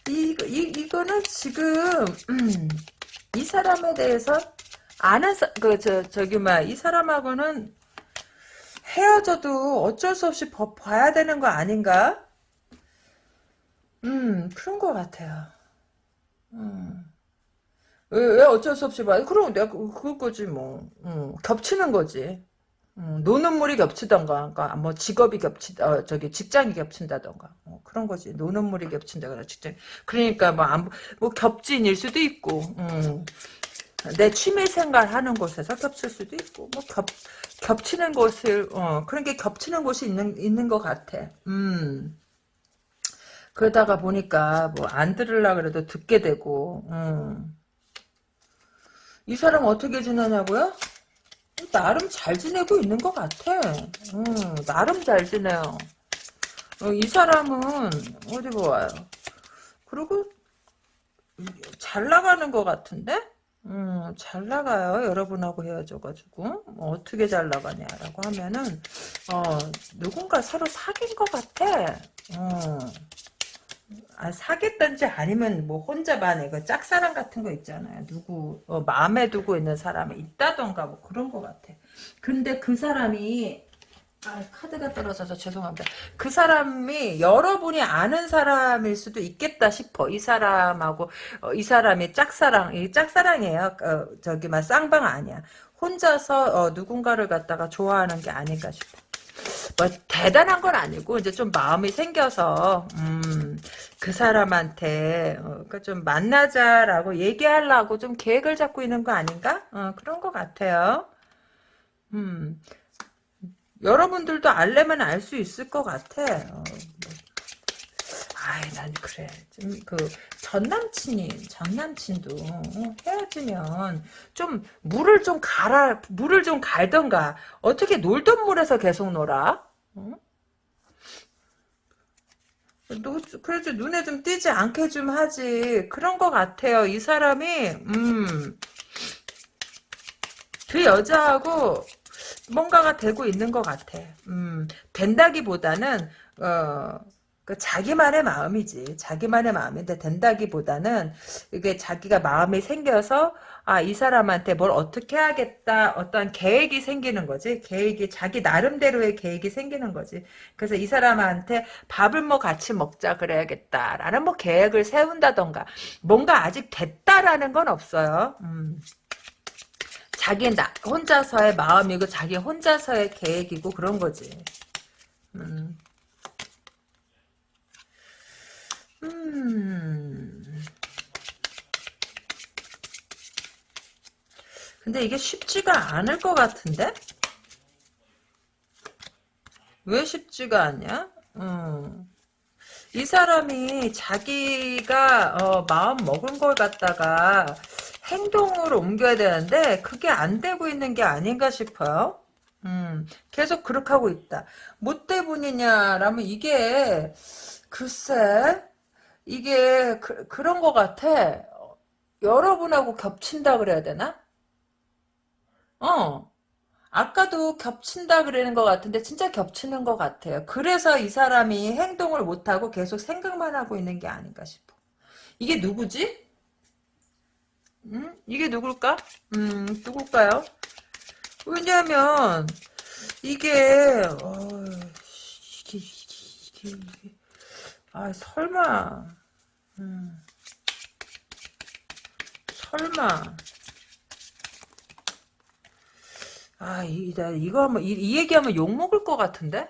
이, 이, 이거는 지금 음, 이 사람에 대해서 아는 그저 저기 막이 사람하고는 헤어져도 어쩔 수 없이 봐야 되는 거 아닌가? 음, 그런 것 같아요. 음. 왜, 왜 어쩔 수 없이 봐. 그럼 내가 그, 그거지, 뭐. 음, 겹치는 거지. 음, 노는 물이 겹치던가, 그러니까 뭐 직업이 겹치, 어, 저기 직장이 겹친다던가, 뭐 그런 거지. 노는 물이 겹친다거나 직장. 그러니까 뭐, 안, 뭐 겹진일 수도 있고, 음, 내 취미 생활 하는 곳에서 겹칠 수도 있고, 뭐 겹, 겹치는 곳을, 어, 그런 게 겹치는 곳이 있는, 있는 것 같아. 음. 그러다가 보니까 뭐 안 들으려 그래도 듣게 되고 음. 이 사람 어떻게 지내냐고요? 나름 잘 지내고 있는 것 같아. 음, 나름 잘 지내요. 어, 이 사람은 어디 보아요. 그리고 잘 나가는 것 같은데? 음, 잘 나가요. 여러분하고 헤어져가지고. 뭐 어떻게 잘 나가냐라고 하면은, 어, 누군가 서로 사귄 것 같아. 어. 아, 사겠던지 아니면 뭐 혼자만의 그 짝사랑 같은 거 있잖아요. 누구 어, 마음에 두고 있는 사람이 있다던가 뭐 그런 거 같아. 근데 그 사람이 아, 카드가 떨어져서 죄송합니다. 그 사람이 여러분이 아는 사람일 수도 있겠다 싶어. 이 사람하고 어, 이 사람이 짝사랑, 이 짝사랑이에요. 어, 저기 막 쌍방 아니야. 혼자서 어, 누군가를 갖다가 좋아하는 게 아닐까 싶어. 뭐 대단한 건 아니고 이제 좀 마음이 생겨서 음, 그 사람한테 어, 그러니까 좀 만나자라고 얘기하려고 좀 계획을 잡고 있는 거 아닌가? 어, 그런 것 같아요. 음, 여러분들도 알려면 알 수 있을 것 같아. 어, 뭐. 아이, 난 그래. 좀, 그, 전 남친이, 전 남친도, 어, 헤어지면, 좀, 물을 좀 갈아, 물을 좀 갈던가. 어떻게 놀던 물에서 계속 놀아? 어? 너, 그래도 눈에 좀 띄지 않게 좀 하지. 그런 것 같아요. 이 사람이, 음, 그 여자하고, 뭔가가 되고 있는 것 같아. 음, 된다기보다는, 어, 그 자기만의 마음이지. 자기만의 마음인데 된다기보다는 이게 자기가 마음이 생겨서 아, 이 사람한테 뭘 어떻게 해야겠다. 어떤 계획이 생기는 거지. 계획이 자기 나름대로의 계획이 생기는 거지. 그래서 이 사람한테 밥을 뭐 같이 먹자 그래야겠다라는 뭐 계획을 세운다던가 뭔가 아직 됐다라는 건 없어요. 음. 자기 나, 혼자서의 마음이고 자기 혼자서의 계획이고 그런 거지. 음. 음. 근데 이게 쉽지가 않을 것 같은데? 왜 쉽지가 않냐? 음. 이 사람이 자기가 어, 마음 먹은 걸 갖다가 행동으로 옮겨야 되는데 그게 안 되고 있는 게 아닌가 싶어요. 음, 계속 그렇게 하고 있다. 뭐 때문이냐라면 이게 글쎄 이게 그, 그런 것 같아. 여러분하고 겹친다 그래야 되나? 어. 아까도 겹친다 그러는 것 같은데 진짜 겹치는 것 같아요. 그래서 이 사람이 행동을 못하고 계속 생각만 하고 있는 게 아닌가 싶어. 이게 누구지? 음? 이게 누굴까? 음, 누굴까요? 왜냐면 이게 어, 이게, 이게, 이게, 아 설마 음, 설마 아 이, 이거 하면 이, 이 얘기하면 욕 먹을 것 같은데?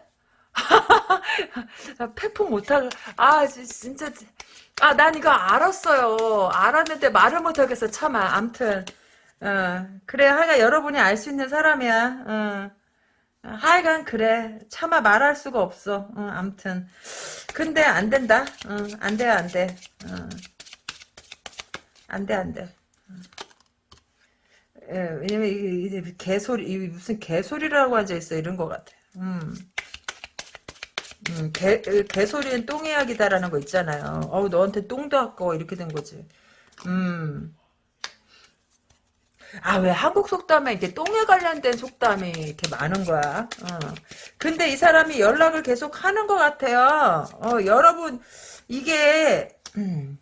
팩폭 못하고 아 진짜 아 난 이거 알았어요. 알았는데 말을 못하겠어. 참아 암튼. 어, 그래 하여간 여러분이 알 수 있는 사람이야. 어. 하여간 그래. 차마 말할 수가 없어. 어, 암튼. 근데 안 된다. 어, 안 돼 안 돼. 어. 안 돼 안 돼 예, 왜냐면 이게, 이게 개소리 무슨 개소리라고 앉아 있어 이런 것 같아 음. 음, 개, 개소리는 똥이야기다라는 거 있잖아요. 어우, 너한테 똥도 아까워. 이렇게 된 거지. 음. 아, 왜 한국 속담에 이렇게 똥에 관련된 속담이 이렇게 많은 거야? 어. 근데 이 사람이 연락을 계속 하는 것 같아요. 어, 여러분, 이게, 음.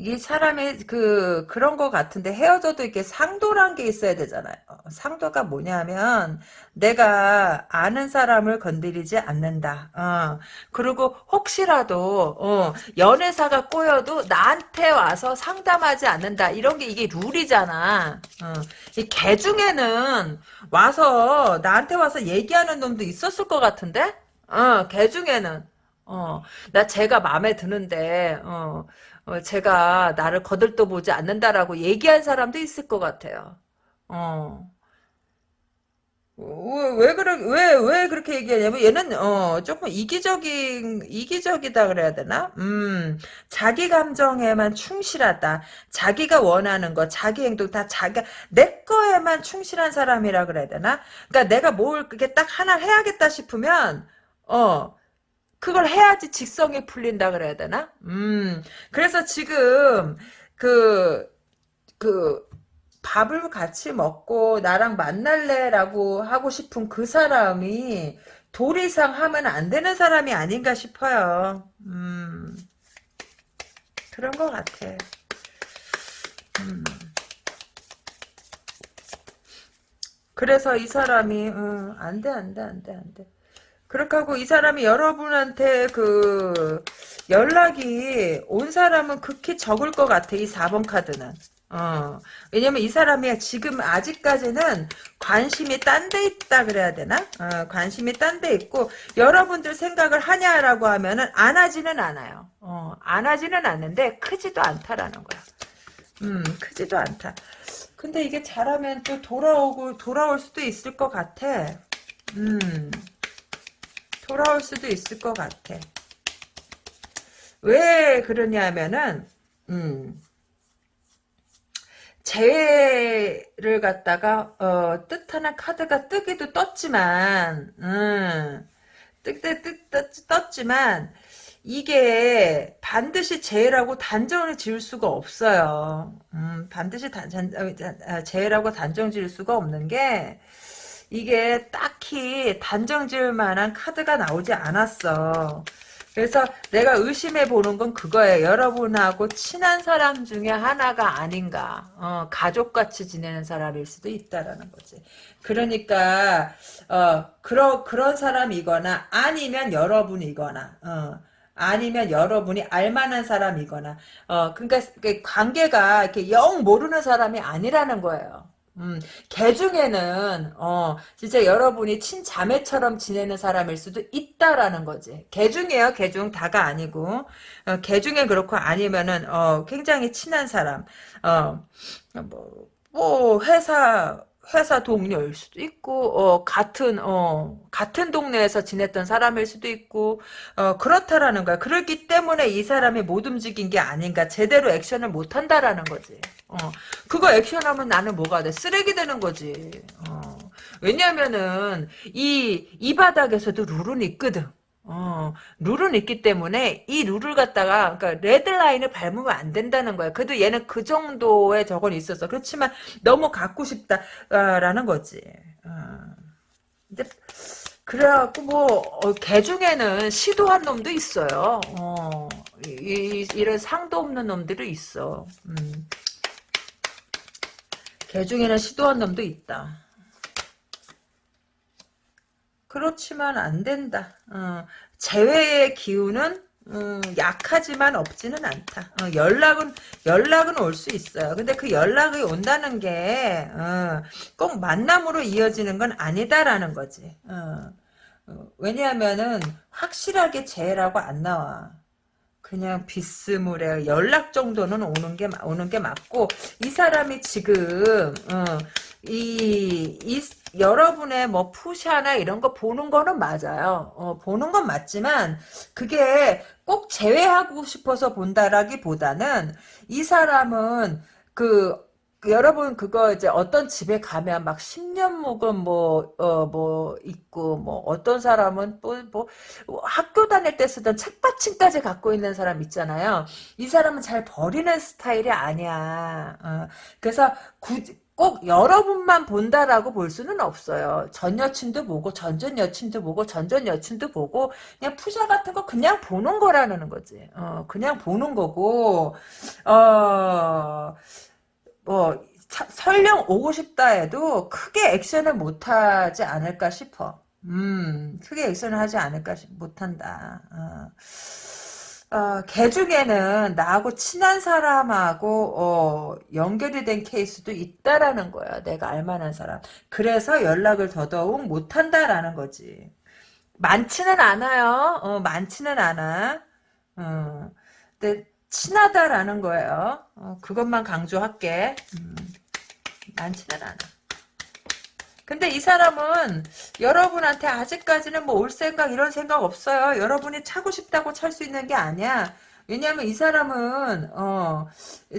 이게 사람의 그 그런 거 같은데 헤어져도 이렇게 상도란 게 있어야 되잖아요. 상도가 뭐냐면 내가 아는 사람을 건드리지 않는다. 어. 그리고 혹시라도 어, 연애사가 꼬여도 나한테 와서 상담하지 않는다. 이런 게 이게 룰이잖아. 어. 이개 중에는 와서 나한테 와서 얘기하는 놈도 있었을 것 같은데? 어, 개 중에는. 어, 나 제가 마음에 드는데, 어, 어, 제가 나를 거들떠보지 않는다라고 얘기한 사람도 있을 것 같아요. 어. 왜, 왜 그래, 왜, 왜 그렇게 얘기하냐면, 얘는, 어, 조금 이기적인, 이기적이다 그래야 되나? 음, 자기 감정에만 충실하다. 자기가 원하는 거, 자기 행동 다 자기가, 내 거에만 충실한 사람이라 그래야 되나? 그니까 내가 뭘, 그게 딱 하나 해야겠다 싶으면, 어, 그걸 해야지 직성이 풀린다 그래야 되나? 음, 그래서 지금, 그, 그, 밥을 같이 먹고 나랑 만날래라고 하고 싶은 그 사람이 돌 이상 하면 안 되는 사람이 아닌가 싶어요. 음, 그런 것 같아. 음. 그래서 이 사람이, 음, 안 돼, 안 돼, 안 돼, 안 돼. 그렇게 하고 이 사람이 여러분한테 그 연락이 온 사람은 극히 적을 것 같아 이 4번 카드는 어, 왜냐면 이 사람이 지금 아직까지는 관심이 딴 데 있다 그래야 되나? 어, 관심이 딴 데 있고 여러분들 생각을 하냐라고 하면은 안 하지는 않아요. 어, 안 하지는 않는데 크지도 않다라는 거야. 음, 크지도 않다. 근데 이게 잘하면 또 돌아오고 돌아올 수도 있을 것 같아. 음, 돌아올 수도 있을 것 같아. 왜 그러냐면은 음. 재해를 갖다가 어, 뜻하는 카드가 뜨기도 떴지만 음, 뜨뜨뜨 떴지만 이게 반드시 재해라고 단정을 지을 수가 없어요. 음, 반드시 단, 단, 어, 재해라고 단정 지을 수가 없는 게 이게 딱히 단정 지을 만한 카드가 나오지 않았어. 그래서 내가 의심해 보는 건 그거예요. 여러분하고 친한 사람 중에 하나가 아닌가. 어, 가족같이 지내는 사람일 수도 있다라는 거지. 그러니까 어, 그러, 그런 사람이거나 아니면 여러분이거나 어, 아니면 여러분이 알만한 사람이거나 어, 그러니까 관계가 이렇게 영 모르는 사람이 아니라는 거예요. 음, 개 중에는, 어, 진짜 여러분이 친자매처럼 지내는 사람일 수도 있다라는 거지. 개 중에요, 개 중, 다가 아니고. 어, 개 중에 그렇고 아니면은, 어, 굉장히 친한 사람. 어, 뭐, 뭐, 회사, 회사 동료일 수도 있고 어, 같은 어, 같은 동네에서 지냈던 사람일 수도 있고 어, 그렇다라는 거야. 그렇기 때문에 이 사람이 못 움직인 게 아닌가. 제대로 액션을 못 한다라는 거지. 어, 그거 액션하면 나는 뭐가 돼? 쓰레기 되는 거지. 어, 왜냐면은 이 이 바닥에서도 룰은 있거든. 어, 룰은 있기 때문에 이 룰을 갖다가 그러니까 레드라인을 밟으면 안 된다는 거야. 그래도 얘는 그 정도의 저건 있었어. 그렇지만 너무 갖고 싶다라는 거지. 어. 그래갖고 뭐개 어, 중에는 시도한 놈도 있어요. 어, 이, 이, 런 상도 없는 놈들이 있어. 음. 개 중에는 시도한 놈도 있다. 그렇지만 안 된다. 어, 재회의 기운은 음, 약하지만 없지는 않다. 어, 연락은 연락은 올 수 있어요. 근데 그 연락이 온다는 게꼭 어, 만남으로 이어지는 건 아니다라는 거지. 어, 어, 왜냐하면은 확실하게 재해라고 안 나와. 그냥 비스무레 연락 정도는 오는 게 오는 게 맞고 이 사람이 지금 어, 이, 이 여러분의 뭐 푸샤나 이런 거 보는 거는 맞아요. 어, 보는 건 맞지만 그게 꼭 제외하고 싶어서 본다라기보다는 이 사람은 그 여러분 그거 이제 어떤 집에 가면 막 10년 묵은 뭐, 어, 뭐, 있고, 뭐, 어떤 사람은 또, 뭐, 학교 다닐 때 쓰던 책받침까지 갖고 있는 사람 있잖아요. 이 사람은 잘 버리는 스타일이 아니야. 어, 그래서 굳이, 꼭 여러분만 본다라고 볼 수는 없어요. 전 여친도 보고 전전 여친도 보고 전전 여친도 보고 그냥 푸샤 같은 거 그냥 보는 거라는 거지. 어, 그냥 보는 거고 어, 뭐 차, 설령 오고 싶다 해도 크게 액션을 못하지 않을까 싶어. 음, 크게 액션을 하지 않을까 못한다. 어. 어, 개 중에는 나하고 친한 사람하고 어, 연결이 된 케이스도 있다라는 거야. 내가 알만한 사람. 그래서 연락을 더더욱 못한다라는 거지. 많지는 않아요. 어, 많지는 않아. 어, 근데 친하다라는 거예요. 어, 그것만 강조할게. 음, 많지는 않아. 근데 이 사람은 여러분한테 아직까지는 뭐 올 생각 이런 생각 없어요. 여러분이 차고 싶다고 찰 수 있는 게 아니야. 왜냐하면 이 사람은 어,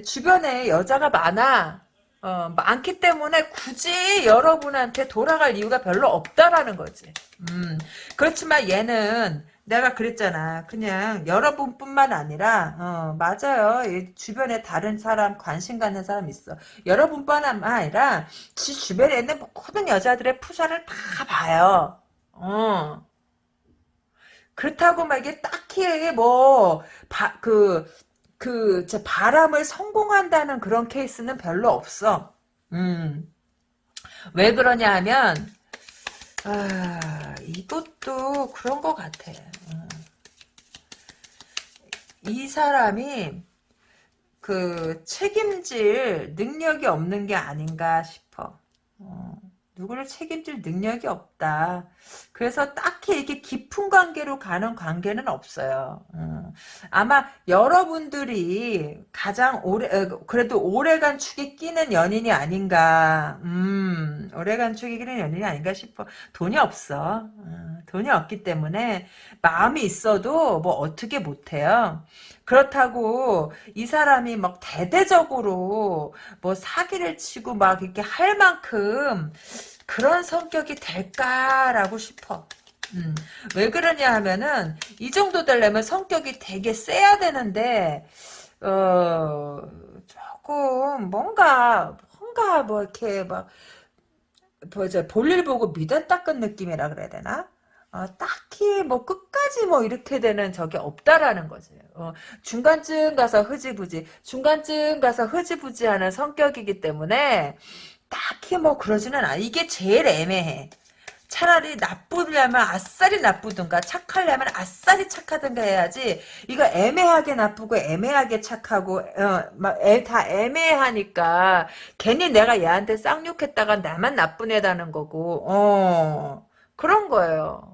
주변에 여자가 많아. 어, 많기 때문에 굳이 여러분한테 돌아갈 이유가 별로 없다라는 거지. 음, 그렇지만 얘는 내가 그랬잖아. 그냥 여러분뿐만 아니라 어, 맞아요. 주변에 다른 사람 관심 갖는 사람 있어. 여러분뿐만 아니라 지 주변에 있는 모든 여자들의 푸샤를 다 봐요. 어. 그렇다고 막 이게 딱히 뭐그 그, 저 바람을 성공한다는 그런 케이스는 별로 없어. 음. 왜 그러냐 하면, 아, 이것도 그런 것 같아. 이 사람이 그 책임질 능력이 없는 게 아닌가 싶어. 어, 누구를 책임질 능력이 없다. 그래서 딱히 이렇게 깊은 관계로 가는 관계는 없어요. 어, 아마 여러분들이 가장 오래 어, 그래도 오래간 축에 끼는 연인이 아닌가. 음, 오래간 축에 끼는 연인이 아닌가 싶어. 돈이 없어. 어, 돈이 없기 때문에 마음이 있어도 뭐 어떻게 못해요. 그렇다고 이 사람이 막 대대적으로 뭐 사기를 치고 막 이렇게 할 만큼 그런 성격이 될까라고 싶어. 음, 왜 그러냐 하면은 이 정도 되려면 성격이 되게 세야 되는데 어 조금 뭔가 뭔가 뭐 이렇게 막 뭐죠 볼일 보고 미련 닦은 느낌이라 그래야 되나? 어, 딱히 뭐 끝까지 뭐 이렇게 되는 적이 없다라는 거지. 어, 중간쯤 가서 흐지부지, 중간쯤 가서 흐지부지하는 성격이기 때문에 딱히 뭐 그러지는 않아. 이게 제일 애매해. 차라리 나쁘려면 아싸리 나쁘든가 착하려면 아싸리 착하든가 해야지 이거 애매하게 나쁘고 애매하게 착하고 어, 막다 애매하니까 괜히 내가 얘한테 쌍욕했다가 나만 나쁜 애다는 거고 어 그런 거예요.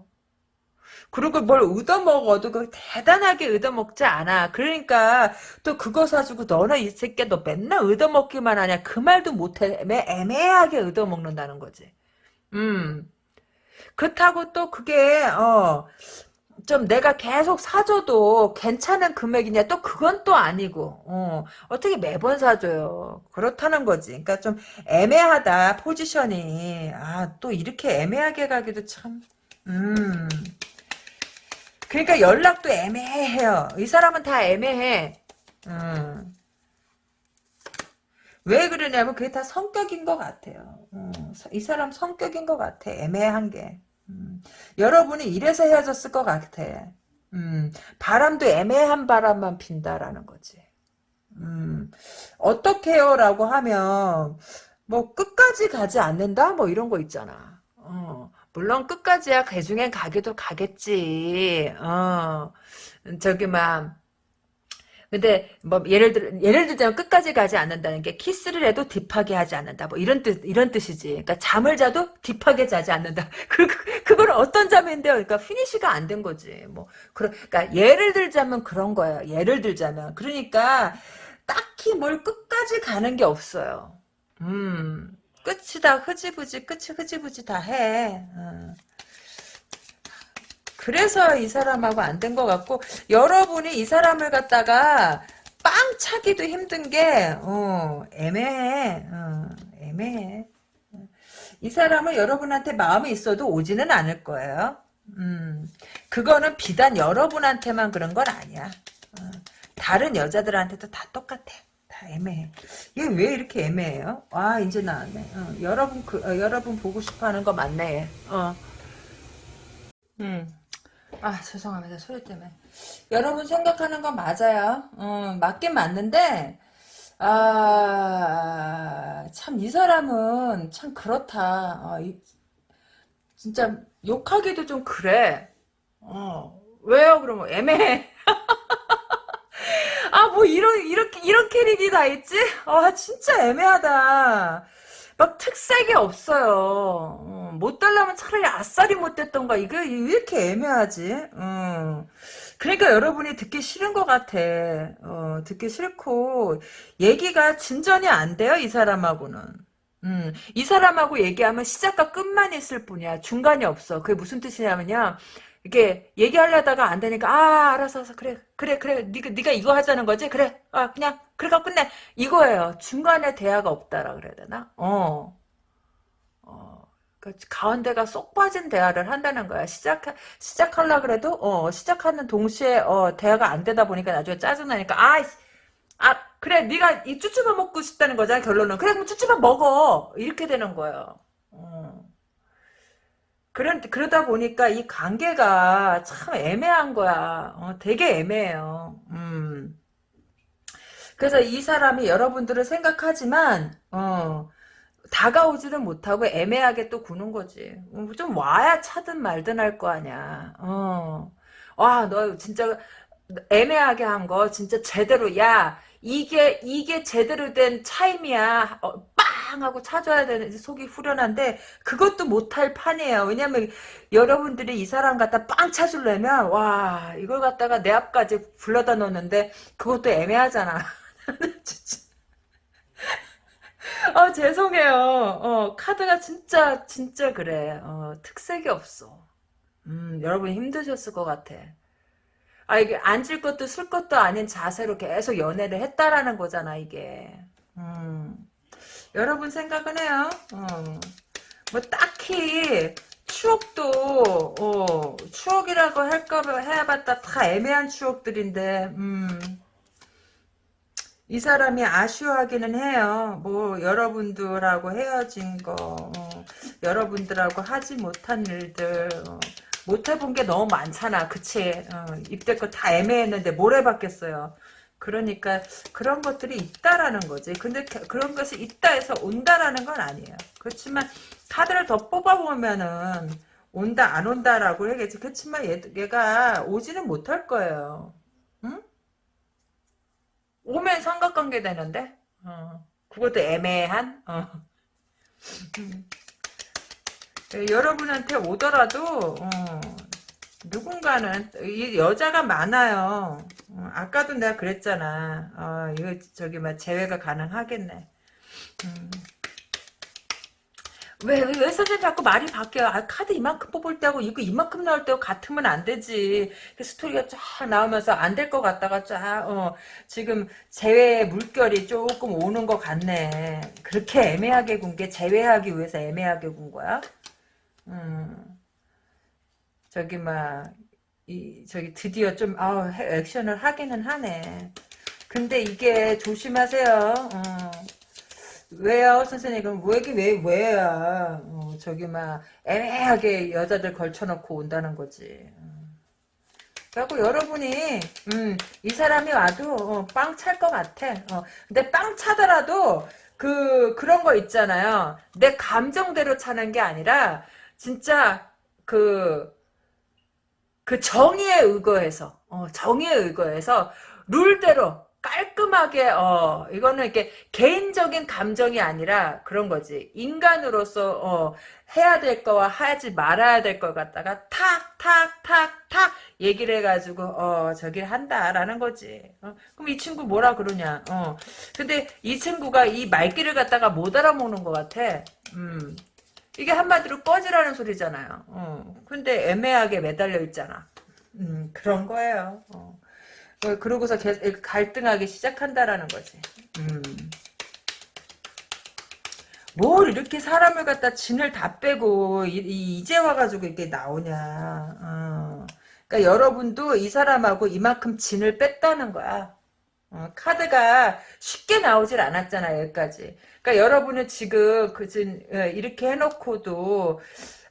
그리고 뭘 얻어먹어도 그 대단하게 얻어먹지 않아. 그러니까 또 그거 사주고 너는 이 새끼야 너 맨날 얻어먹기만 하냐. 그 말도 못해. 애매하게 얻어먹는다는 거지. 음. 그렇다고 또 그게 어. 좀 내가 계속 사줘도 괜찮은 금액이냐 또 그건 또 아니고 어, 어떻게 매번 사줘요 그렇다는 거지 그러니까 좀 애매하다 포지션이 아 또 이렇게 애매하게 가기도 참 음 그러니까 연락도 애매해요. 이 사람은 다 애매해. 음. 왜 그러냐면 그게 다 성격인 것 같아요. 음. 이 사람 성격인 것 같아. 애매한 게. 음. 여러분이 이래서 헤어졌을 것 같아. 음. 바람도 애매한 바람만 핀다라는 거지. 음. 어떻게요? 라고 하면 뭐 끝까지 가지 않는다? 뭐 이런 거 있잖아. 어. 물론 끝까지야 그 중엔 가기도 가겠지. 어. 저기 막 근데 뭐 예를 들 예를 들자면 끝까지 가지 않는다는 게 키스를 해도 딥하게 하지 않는다. 뭐 이런 뜻 이런 뜻이지. 그러니까 잠을 자도 딥하게 자지 않는다. 그, 그 그걸 어떤 잠인데요? 그러니까 피니시가 안 된 거지. 뭐 그러니까 예를 들자면 그런 거야. 예를 들자면 그러니까 딱히 뭘 끝까지 가는 게 없어요. 음. 끝이 다 흐지부지 끝이 흐지부지 다 해. 어. 그래서 이 사람하고 안 된 것 같고 여러분이 이 사람을 갖다가 빵 차기도 힘든 게 어, 애매해. 어, 애매해. 이 사람은 여러분한테 마음이 있어도 오지는 않을 거예요. 음, 그거는 비단 여러분한테만 그런 건 아니야. 어, 다른 여자들한테도 다 똑같아. 다 애매해. 얘 왜 이렇게 애매해요? 아 이제 나왔네. 어, 여러분 그 어, 여러분 보고 싶어하는 거 맞네. 어. 음. 아 죄송합니다 소리 때문에. 여러분 생각하는 건 맞아요. 어, 맞긴 맞는데 아 참 이 사람은 참 그렇다. 어, 이, 진짜 욕하기도 좀 그래. 어 왜요? 그러면 애매해. 아, 뭐, 이런, 이렇게, 이런 캐릭이 다 있지? 아, 진짜 애매하다. 막 특색이 없어요. 어, 못 달라면 차라리 아싸리 못 됐던가. 이게 왜 이렇게 애매하지? 어. 그러니까 여러분이 듣기 싫은 것 같아. 어, 듣기 싫고, 얘기가 진전이 안 돼요, 이 사람하고는. 음, 이 사람하고 얘기하면 시작과 끝만 있을 뿐이야. 중간이 없어. 그게 무슨 뜻이냐면요. 이게 얘기하려다가 안 되니까 아 알았어 알았어. 그래 그래 그래. 네가 네가 이거 하자는 거지? 그래. 아 그냥 그래가 끝내. 이거예요. 중간에 대화가 없다라 그래야 되나? 어. 어, 그 가운데가 쏙 빠진 대화를 한다는 거야. 시작 시작하려 그래도 어 시작하는 동시에 어 대화가 안 되다 보니까 나중에 짜증 나니까 아 아, 그래, 네가 이 쭈쭈밥 먹고 싶다는 거잖아, 결론은. 그래, 그럼 쭈쭈밥 먹어. 이렇게 되는 거예요. 어. 그런, 그러다 보니까 이 관계가 참 애매한 거야. 어, 되게 애매해요. 음. 그래서 이 사람이 여러분들을 생각하지만, 어, 다가오지는 못하고 애매하게 또 구는 거지. 어, 좀 와야 차든 말든 할 거 아니야. 어. 와, 너 진짜 애매하게 한 거 진짜 제대로, 야, 이게 이게 제대로 된 차임이야. 어, 빵 하고 찾아야 되는 속이 후련한데 그것도 못할 판이에요. 왜냐면 여러분들이 이 사람 갖다 빵 찾으려면 와 이걸 갖다가 내 앞까지 불러다 놓는데 그것도 애매하잖아. 어 죄송해요. 어 카드가 진짜 진짜 그래. 어 특색이 없어. 음 여러분 힘드셨을 것 같아. 아 이게 앉을 것도 쓸 것도 아닌 자세로 계속 연애를 했다라는 거잖아 이게. 음. 여러분 생각은 해요. 어. 뭐 딱히 추억도 어, 추억이라고 할까 해봤다 다 애매한 추억들인데 음. 이 사람이 아쉬워하기는 해요. 뭐 여러분들하고 헤어진 거, 어, 여러분들하고 하지 못한 일들, 어, 못 해본 게 너무 많잖아. 그치? 어, 입대껏 다 애매했는데 뭘 해봤겠어요. 그러니까 그런 것들이 있다라는 거지. 근데 그런 것이 있다 해서 온다라는 건 아니에요. 그렇지만 카드를 더 뽑아보면은 온다 안 온다라고 해야겠지. 그렇지만 얘, 얘가 오지는 못할 거예요. 응? 오면 삼각관계 되는데 어. 그것도 애매한 어. 음. 여러분한테 오더라도 어. 누군가는 이 여자가 많아요. 어, 아까도 내가 그랬잖아. 어, 이거 저기 막 제외가 가능하겠네. 음. 왜, 왜, 왜 선생님 자꾸 말이 바뀌어? 아, 카드 이만큼 뽑을 때하고 이거 이만큼 나올 때하고 같으면 안 되지. 그 스토리가 쫙 나오면서 안 될 것 같다가 쫙, 어, 지금 제외 물결이 조금 오는 것 같네. 그렇게 애매하게 군게 제외하기 위해서 애매하게 군 거야? 음. 저기, 막, 이, 저기 드디어 좀, 아 액션을 하기는 하네. 근데 이게 조심하세요. 어. 왜요, 선생님? 그럼 왜, 왜, 왜야? 어, 저기, 막, 애매하게 여자들 걸쳐놓고 온다는 거지. 그래갖고 여러분이, 음, 이 사람이 와도, 어, 빵찰 것 같아. 어, 근데 빵 차더라도, 그, 그런 거 있잖아요. 내 감정대로 차는 게 아니라, 진짜, 그, 그 정의에 의거해서, 어, 정의에 의거해서, 룰대로, 깔끔하게 어 이거는 이렇게 개인적인 감정이 아니라 그런 거지. 인간으로서 어 해야 될 거와 하지 말아야 될걸 갖다가 탁 탁 탁 탁 얘기를 해가지고 어 저기를 한다라는 거지. 어, 그럼 이 친구 뭐라 그러냐. 어. 근데 이 친구가 이 말귀를 갖다가 못 알아먹는 것 같아. 음 이게 한마디로 꺼지라는 소리잖아요 어 근데 애매하게 매달려 있잖아 음 그런 거예요 어. 어, 그러고서 갈등하기 시작한다라는 거지. 음. 뭘 이렇게 사람을 갖다 진을 다 빼고 이, 제 와가지고 이게 나오냐. 어. 그러니까 여러분도 이 사람하고 이만큼 진을 뺐다는 거야. 어, 카드가 쉽게 나오질 않았잖아 여기까지. 그러니까 여러분은 지금 그진 어, 이렇게 해놓고도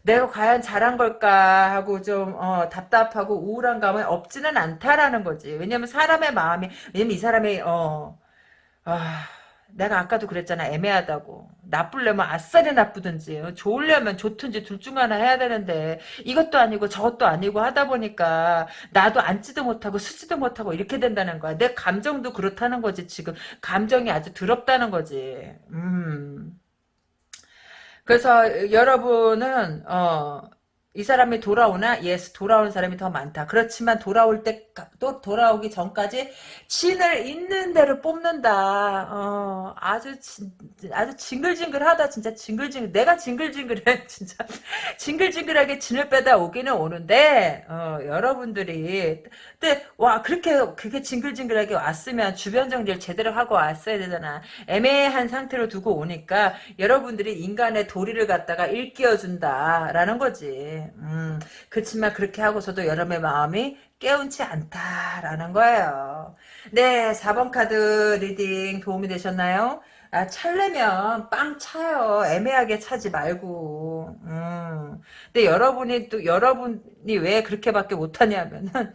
내가 과연 잘한 걸까 하고 좀 어, 답답하고 우울한 감은 없지는 않다라는 거지. 왜냐면 사람의 마음이 왜냐면 이 사람이 어 아, 내가 아까도 그랬잖아. 애매하다고. 나쁠려면 아싸리 나쁘든지. 어, 좋으려면 좋든지 둘 중 하나 해야 되는데 이것도 아니고 저것도 아니고 하다 보니까 나도 앉지도 못하고 쓰지도 못하고 이렇게 된다는 거야. 내 감정도 그렇다는 거지 지금. 감정이 아주 더럽다는 거지. 음. 그래서 여러분은 어, 이 사람이 돌아오나? yes, 돌아오는 사람이 더 많다. 그렇지만 돌아올 때, 또 돌아오기 전까지 진을 있는 대로 뽑는다. 어, 아주, 진, 아주 징글징글하다. 진짜 징글징글. 내가 징글징글해. 진짜. 징글징글하게 진을 빼다 오기는 오는데, 어, 여러분들이. 근데, 와, 그렇게, 그렇게 징글징글하게 왔으면 주변 정리를 제대로 하고 왔어야 되잖아. 애매한 상태로 두고 오니까 여러분들이 인간의 도리를 갖다가 일깨워 준다. 라는 거지. 음, 그렇지만 그렇게 하고서도 여러분의 마음이 개운치 않다라는 거예요. 네, 4번 카드 reading 도움이 되셨나요? 아, 찰려면 뻥 차요. 애매하게 차지 말고. 음. 근데 여러분이 또, 여러분이 왜 그렇게밖에 못하냐면은,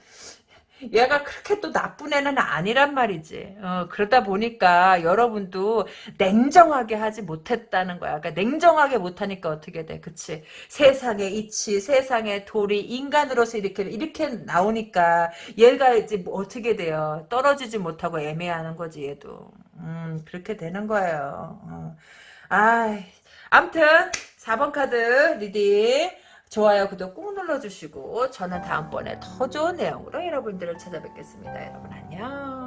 얘가 그렇게 또 나쁜 애는 아니란 말이지. 어, 그러다 보니까 여러분도 냉정하게 하지 못했다는 거야. 그러니까 냉정하게 못하니까 어떻게 돼. 그치? 세상의 이치, 세상의 도리, 인간으로서 이렇게, 이렇게 나오니까 얘가 이제 뭐 어떻게 돼요. 떨어지지 못하고 애매하는 거지, 얘도. 음, 그렇게 되는 거예요. 어. 아, 암튼, 4번 카드 reading. 좋아요, 구독 꾹 눌러주시고 저는 다음번에 더 좋은 내용으로 여러분들을 찾아뵙겠습니다. 여러분 안녕.